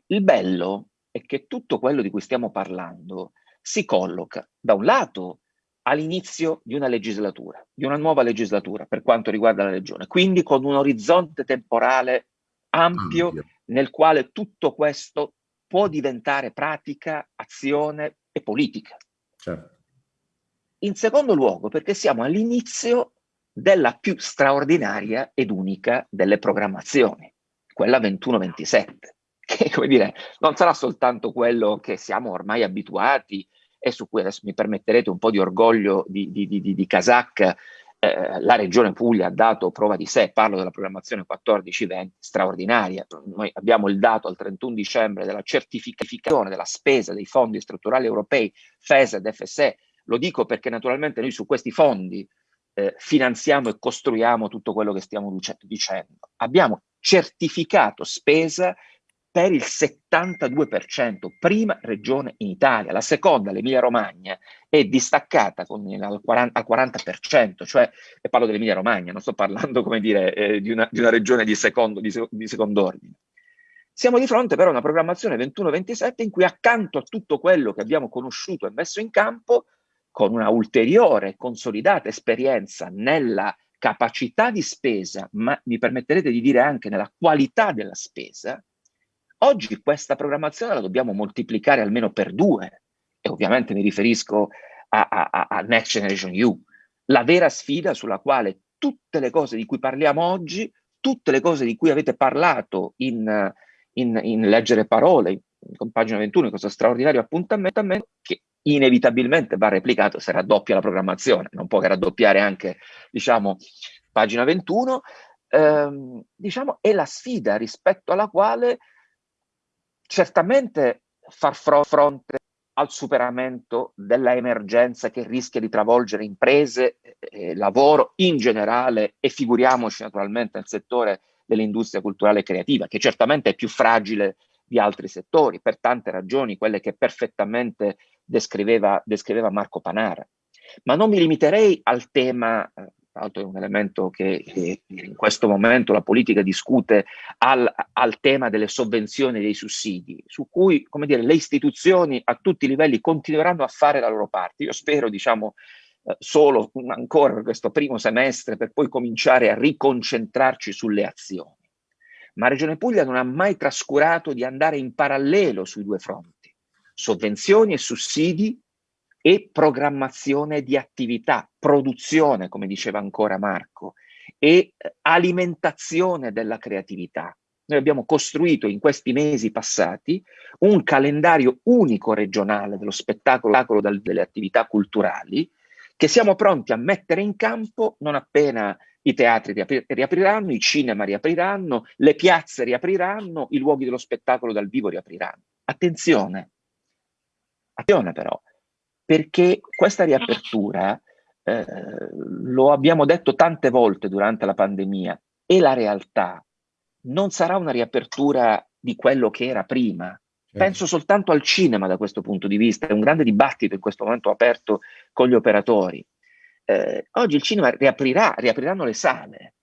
il bello è che tutto quello di cui stiamo parlando si colloca da un lato all'inizio di una legislatura, di una nuova legislatura per quanto riguarda la regione, quindi con un orizzonte temporale ampio, ampio. nel quale tutto questo può diventare pratica, azione e politica. Certo. In secondo luogo, perché siamo all'inizio della più straordinaria ed unica delle programmazioni, quella 21-27, <laughs> che come dire, non sarà soltanto quello che siamo ormai abituati e su cui adesso mi permetterete un po' di orgoglio di, di, di, di Kazakh, eh, la Regione Puglia ha dato prova di sé, parlo della programmazione 14-20, straordinaria. Noi abbiamo il dato al 31 dicembre della certificazione della spesa dei fondi strutturali europei, FES ed FSE. Lo dico perché naturalmente noi su questi fondi eh, finanziamo e costruiamo tutto quello che stiamo dicendo. Abbiamo certificato spesa per il 72%, prima regione in Italia. La seconda, l'Emilia Romagna, è distaccata con, al, 40, al 40%, cioè, e parlo dell'Emilia Romagna, non sto parlando, come dire, eh, di, una, di, una, regione di secondo, di, di secondo ordine. Siamo di fronte però a una programmazione 21-27 in cui accanto a tutto quello che abbiamo conosciuto e messo in campo, con una ulteriore consolidata esperienza nella capacità di spesa, ma mi permetterete di dire anche nella qualità della spesa, oggi questa programmazione la dobbiamo moltiplicare almeno per due, e ovviamente mi riferisco a, a, a Next Generation EU, la vera sfida sulla quale tutte le cose di cui parliamo oggi, tutte le cose di cui avete parlato in, in, in leggere parole, con pagina 21, in questo straordinario appuntamento, che inevitabilmente va replicato se raddoppia la programmazione, non può che raddoppiare anche, diciamo, pagina 21, ehm, diciamo, è la sfida rispetto alla quale certamente far fronte al superamento della emergenza che rischia di travolgere imprese, eh, lavoro in generale e figuriamoci naturalmente nel settore dell'industria culturale e creativa, che certamente è più fragile di altri settori, per tante ragioni, quelle che perfettamente descriveva, descriveva Marco Panara. Ma non mi limiterei al tema, eh, tra l'altro è un elemento che, in questo momento la politica discute, al, al, tema delle sovvenzioni e dei sussidi, su cui come dire, le istituzioni a tutti i livelli continueranno a fare la loro parte. Io spero, diciamo, eh, solo ancora questo primo semestre per poi cominciare a riconcentrarci sulle azioni ma Regione Puglia non ha mai trascurato di andare in parallelo sui due fronti, sovvenzioni e sussidi e programmazione di attività, produzione, come diceva ancora Marco, e eh, alimentazione della creatività. Noi abbiamo costruito in questi mesi passati un calendario unico regionale dello spettacolo delle attività culturali che siamo pronti a mettere in campo non appena i teatri riapriranno, i cinema riapriranno, le piazze riapriranno, i luoghi dello spettacolo dal vivo riapriranno. Attenzione, attenzione però, perché questa riapertura, eh, lo abbiamo detto tante volte durante la pandemia, è la realtà, non sarà una riapertura di quello che era prima. Certo. Penso soltanto al cinema da questo punto di vista, è un grande dibattito in questo momento aperto con gli operatori eh, oggi il cinema riaprirà, riapriranno le sale,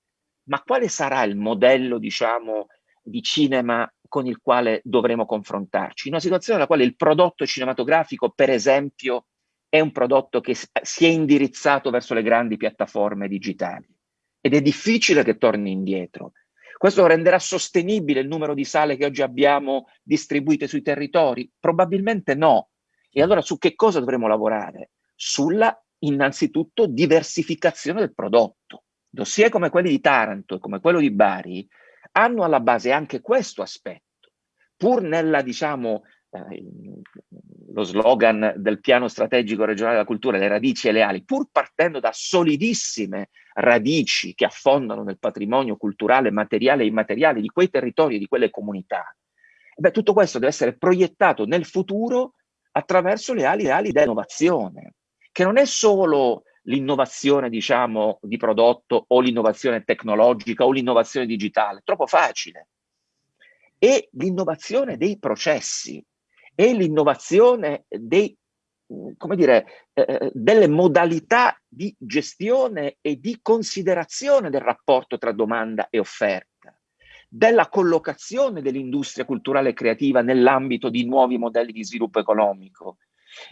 ma quale sarà il modello, diciamo, di cinema con il quale dovremo confrontarci? In una situazione nella quale il prodotto cinematografico, per esempio, è un prodotto che si è indirizzato verso le grandi piattaforme digitali ed è difficile che torni indietro. Questo renderà sostenibile il numero di sale che oggi abbiamo distribuite sui territori? Probabilmente no. E allora su che cosa dovremo lavorare? Sulla innanzitutto diversificazione del prodotto. Dossier come quelli di Taranto e come quello di Bari hanno alla base anche questo aspetto, pur nella, diciamo, eh, lo slogan del piano strategico regionale della cultura, le radici e le ali, pur partendo da solidissime radici che affondano nel patrimonio culturale, materiale e immateriale di quei territori e di quelle comunità, beh, tutto questo deve essere proiettato nel futuro attraverso le ali, le ali dell'innovazione che non è solo l'innovazione, diciamo, di prodotto o l'innovazione tecnologica o l'innovazione digitale, troppo facile. È l'innovazione dei processi, è l'innovazione dei, come dire, eh, eh, delle modalità di gestione e di considerazione del rapporto tra domanda e offerta, della collocazione dell'industria culturale e creativa nell'ambito di nuovi modelli di sviluppo economico,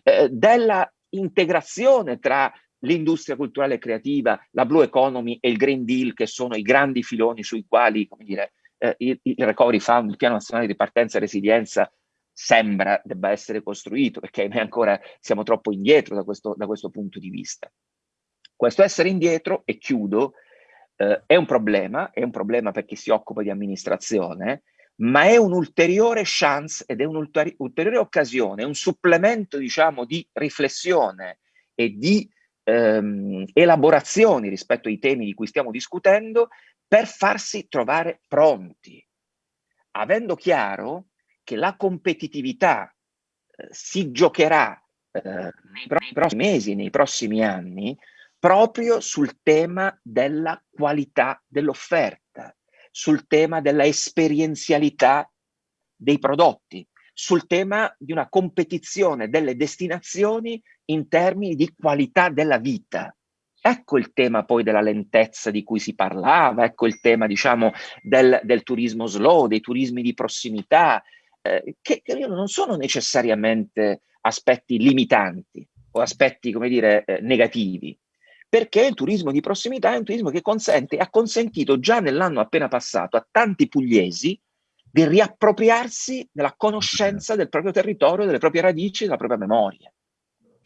eh, della integrazione tra l'industria culturale e creativa, la Blue Economy e il Green Deal, che sono i grandi filoni sui quali come dire, eh, il, il, Recovery Fund, il Piano Nazionale di Partenza e Resilienza, sembra debba essere costruito, perché noi ancora siamo troppo indietro da questo, da questo punto di vista. Questo essere indietro, e chiudo, eh, è un problema, è un problema per chi si occupa di amministrazione, ma è un'ulteriore chance ed è un'ulteriore occasione, un supplemento, diciamo, di riflessione e di ehm, elaborazioni rispetto ai temi di cui stiamo discutendo per farsi trovare pronti, avendo chiaro che la competitività eh, si giocherà eh, nei prossimi mesi, nei prossimi anni, proprio sul tema della qualità dell'offerta, sul tema della esperienzialità dei prodotti, sul tema di una competizione delle destinazioni in termini di qualità della vita. Ecco il tema poi della lentezza di cui si parlava, ecco il tema diciamo del, del turismo slow, dei turismi di prossimità, eh, che, che, non sono necessariamente aspetti limitanti o aspetti, come dire, eh, negativi, perché il turismo di prossimità è un turismo che consente, ha consentito già nell'anno appena passato a tanti pugliesi di riappropriarsi della conoscenza del proprio territorio, delle proprie radici, della propria memoria.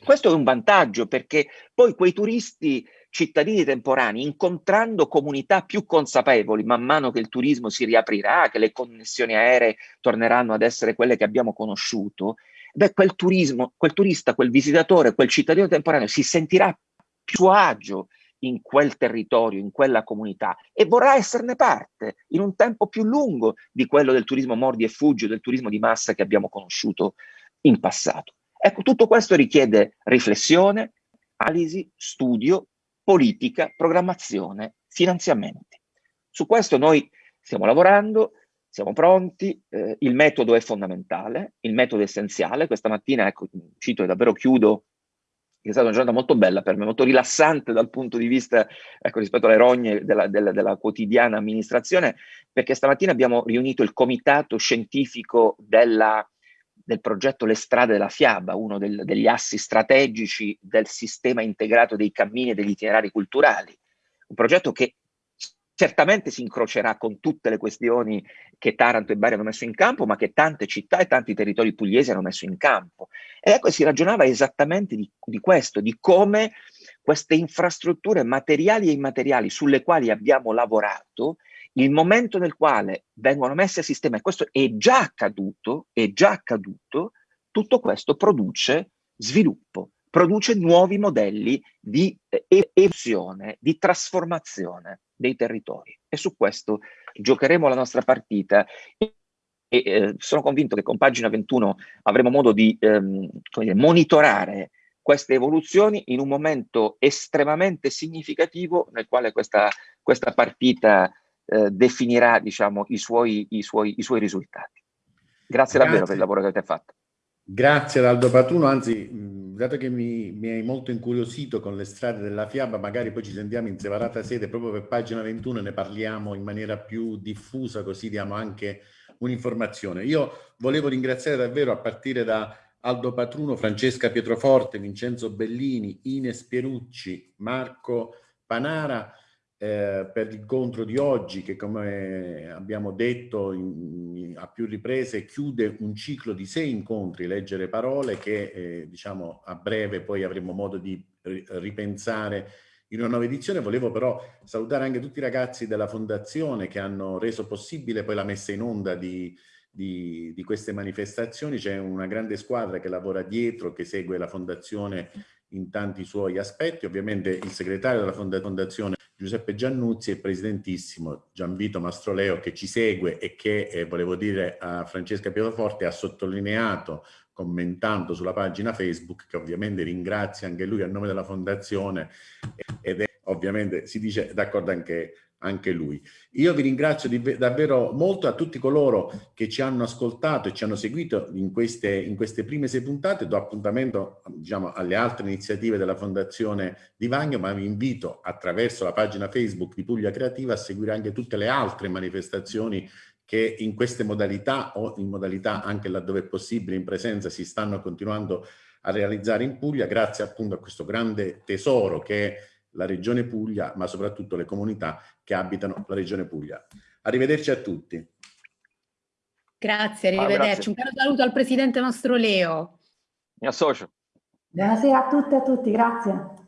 Questo è un vantaggio perché poi quei turisti cittadini temporanei, incontrando comunità più consapevoli man mano che il turismo si riaprirà, che le connessioni aeree torneranno ad essere quelle che abbiamo conosciuto, beh, quel turismo, quel turista, quel visitatore, quel cittadino temporaneo si sentirà più agio in quel territorio, in quella comunità e vorrà esserne parte in un tempo più lungo di quello del turismo mordi e fuggi, del turismo di massa che abbiamo conosciuto in passato. Ecco, tutto questo richiede riflessione, analisi, studio, politica, programmazione, finanziamenti. Su questo noi stiamo lavorando, siamo pronti, eh, il metodo è fondamentale, il metodo è essenziale. Questa mattina, ecco, cito e davvero chiudo, è stata una giornata molto bella per me, molto rilassante dal punto di vista, ecco, rispetto alle rogne della, della, della quotidiana amministrazione, perché stamattina abbiamo riunito il comitato scientifico della del progetto Le strade della fiaba, uno del, degli assi strategici del sistema integrato dei cammini e degli itinerari culturali. Un progetto che certamente si incrocerà con tutte le questioni che Taranto e Bari hanno messo in campo, ma che tante città e tanti territori pugliesi hanno messo in campo. E ecco, si ragionava esattamente di, di questo, di come queste infrastrutture materiali e immateriali sulle quali abbiamo lavorato il momento nel quale vengono messe a sistema, e questo è già accaduto, è già accaduto, tutto questo produce sviluppo, produce nuovi modelli di eh, evoluzione, di trasformazione dei territori. E su questo giocheremo la nostra partita e eh, sono convinto che con pagina 21 avremo modo di ehm, dire, monitorare queste evoluzioni in un momento estremamente significativo nel quale questa, questa partita eh, definirà diciamo, i, suoi, i, suoi, i suoi risultati. Grazie, Grazie, davvero per il lavoro che avete fatto. Grazie ad Aldo Patruno, anzi, dato che mi, mi, hai molto incuriosito con le strade della fiaba, magari poi ci sentiamo in separata sede proprio per pagina 21 e ne parliamo in maniera più diffusa, così diamo anche un'informazione. Io volevo ringraziare davvero a partire da Aldo Patruno, Francesca Pietroforte, Vincenzo Bellini, Ines Pierucci, Marco Panara, eh, per l'incontro di oggi che come abbiamo detto in, in, a più riprese chiude un ciclo di sei incontri, leggere parole che eh, diciamo a breve poi avremo modo di ripensare in una nuova edizione. Volevo però salutare anche tutti i ragazzi della fondazione che hanno reso possibile poi la messa in onda di, di, di queste manifestazioni. C'è una grande squadra che lavora dietro, che segue la fondazione in tanti suoi aspetti. Ovviamente il segretario della fondazione Giuseppe Giannuzzi e il presidentissimo Gianvito Mastroleo che ci segue e che, eh, volevo dire a Francesca Pietroforte, ha sottolineato commentando sulla pagina Facebook, che ovviamente ringrazia anche lui a nome della fondazione ed è ovviamente, si dice d'accordo anche anche lui. Io vi ringrazio davvero molto a tutti coloro che ci hanno ascoltato e ci hanno seguito in queste, in queste prime sei puntate. Do appuntamento diciamo, alle altre iniziative della Fondazione Di Vagno, ma vi invito attraverso la pagina Facebook di Puglia Creativa a seguire anche tutte le altre manifestazioni che in queste modalità o in modalità anche laddove è possibile in presenza si stanno continuando a realizzare in Puglia grazie appunto a questo grande tesoro che è la regione Puglia, ma soprattutto le comunità che abitano la regione Puglia. Arrivederci a tutti. Grazie, arrivederci. Ah, Un caro saluto al presidente nostro Leo. Mi associo. Buonasera a tutte e a tutti, grazie.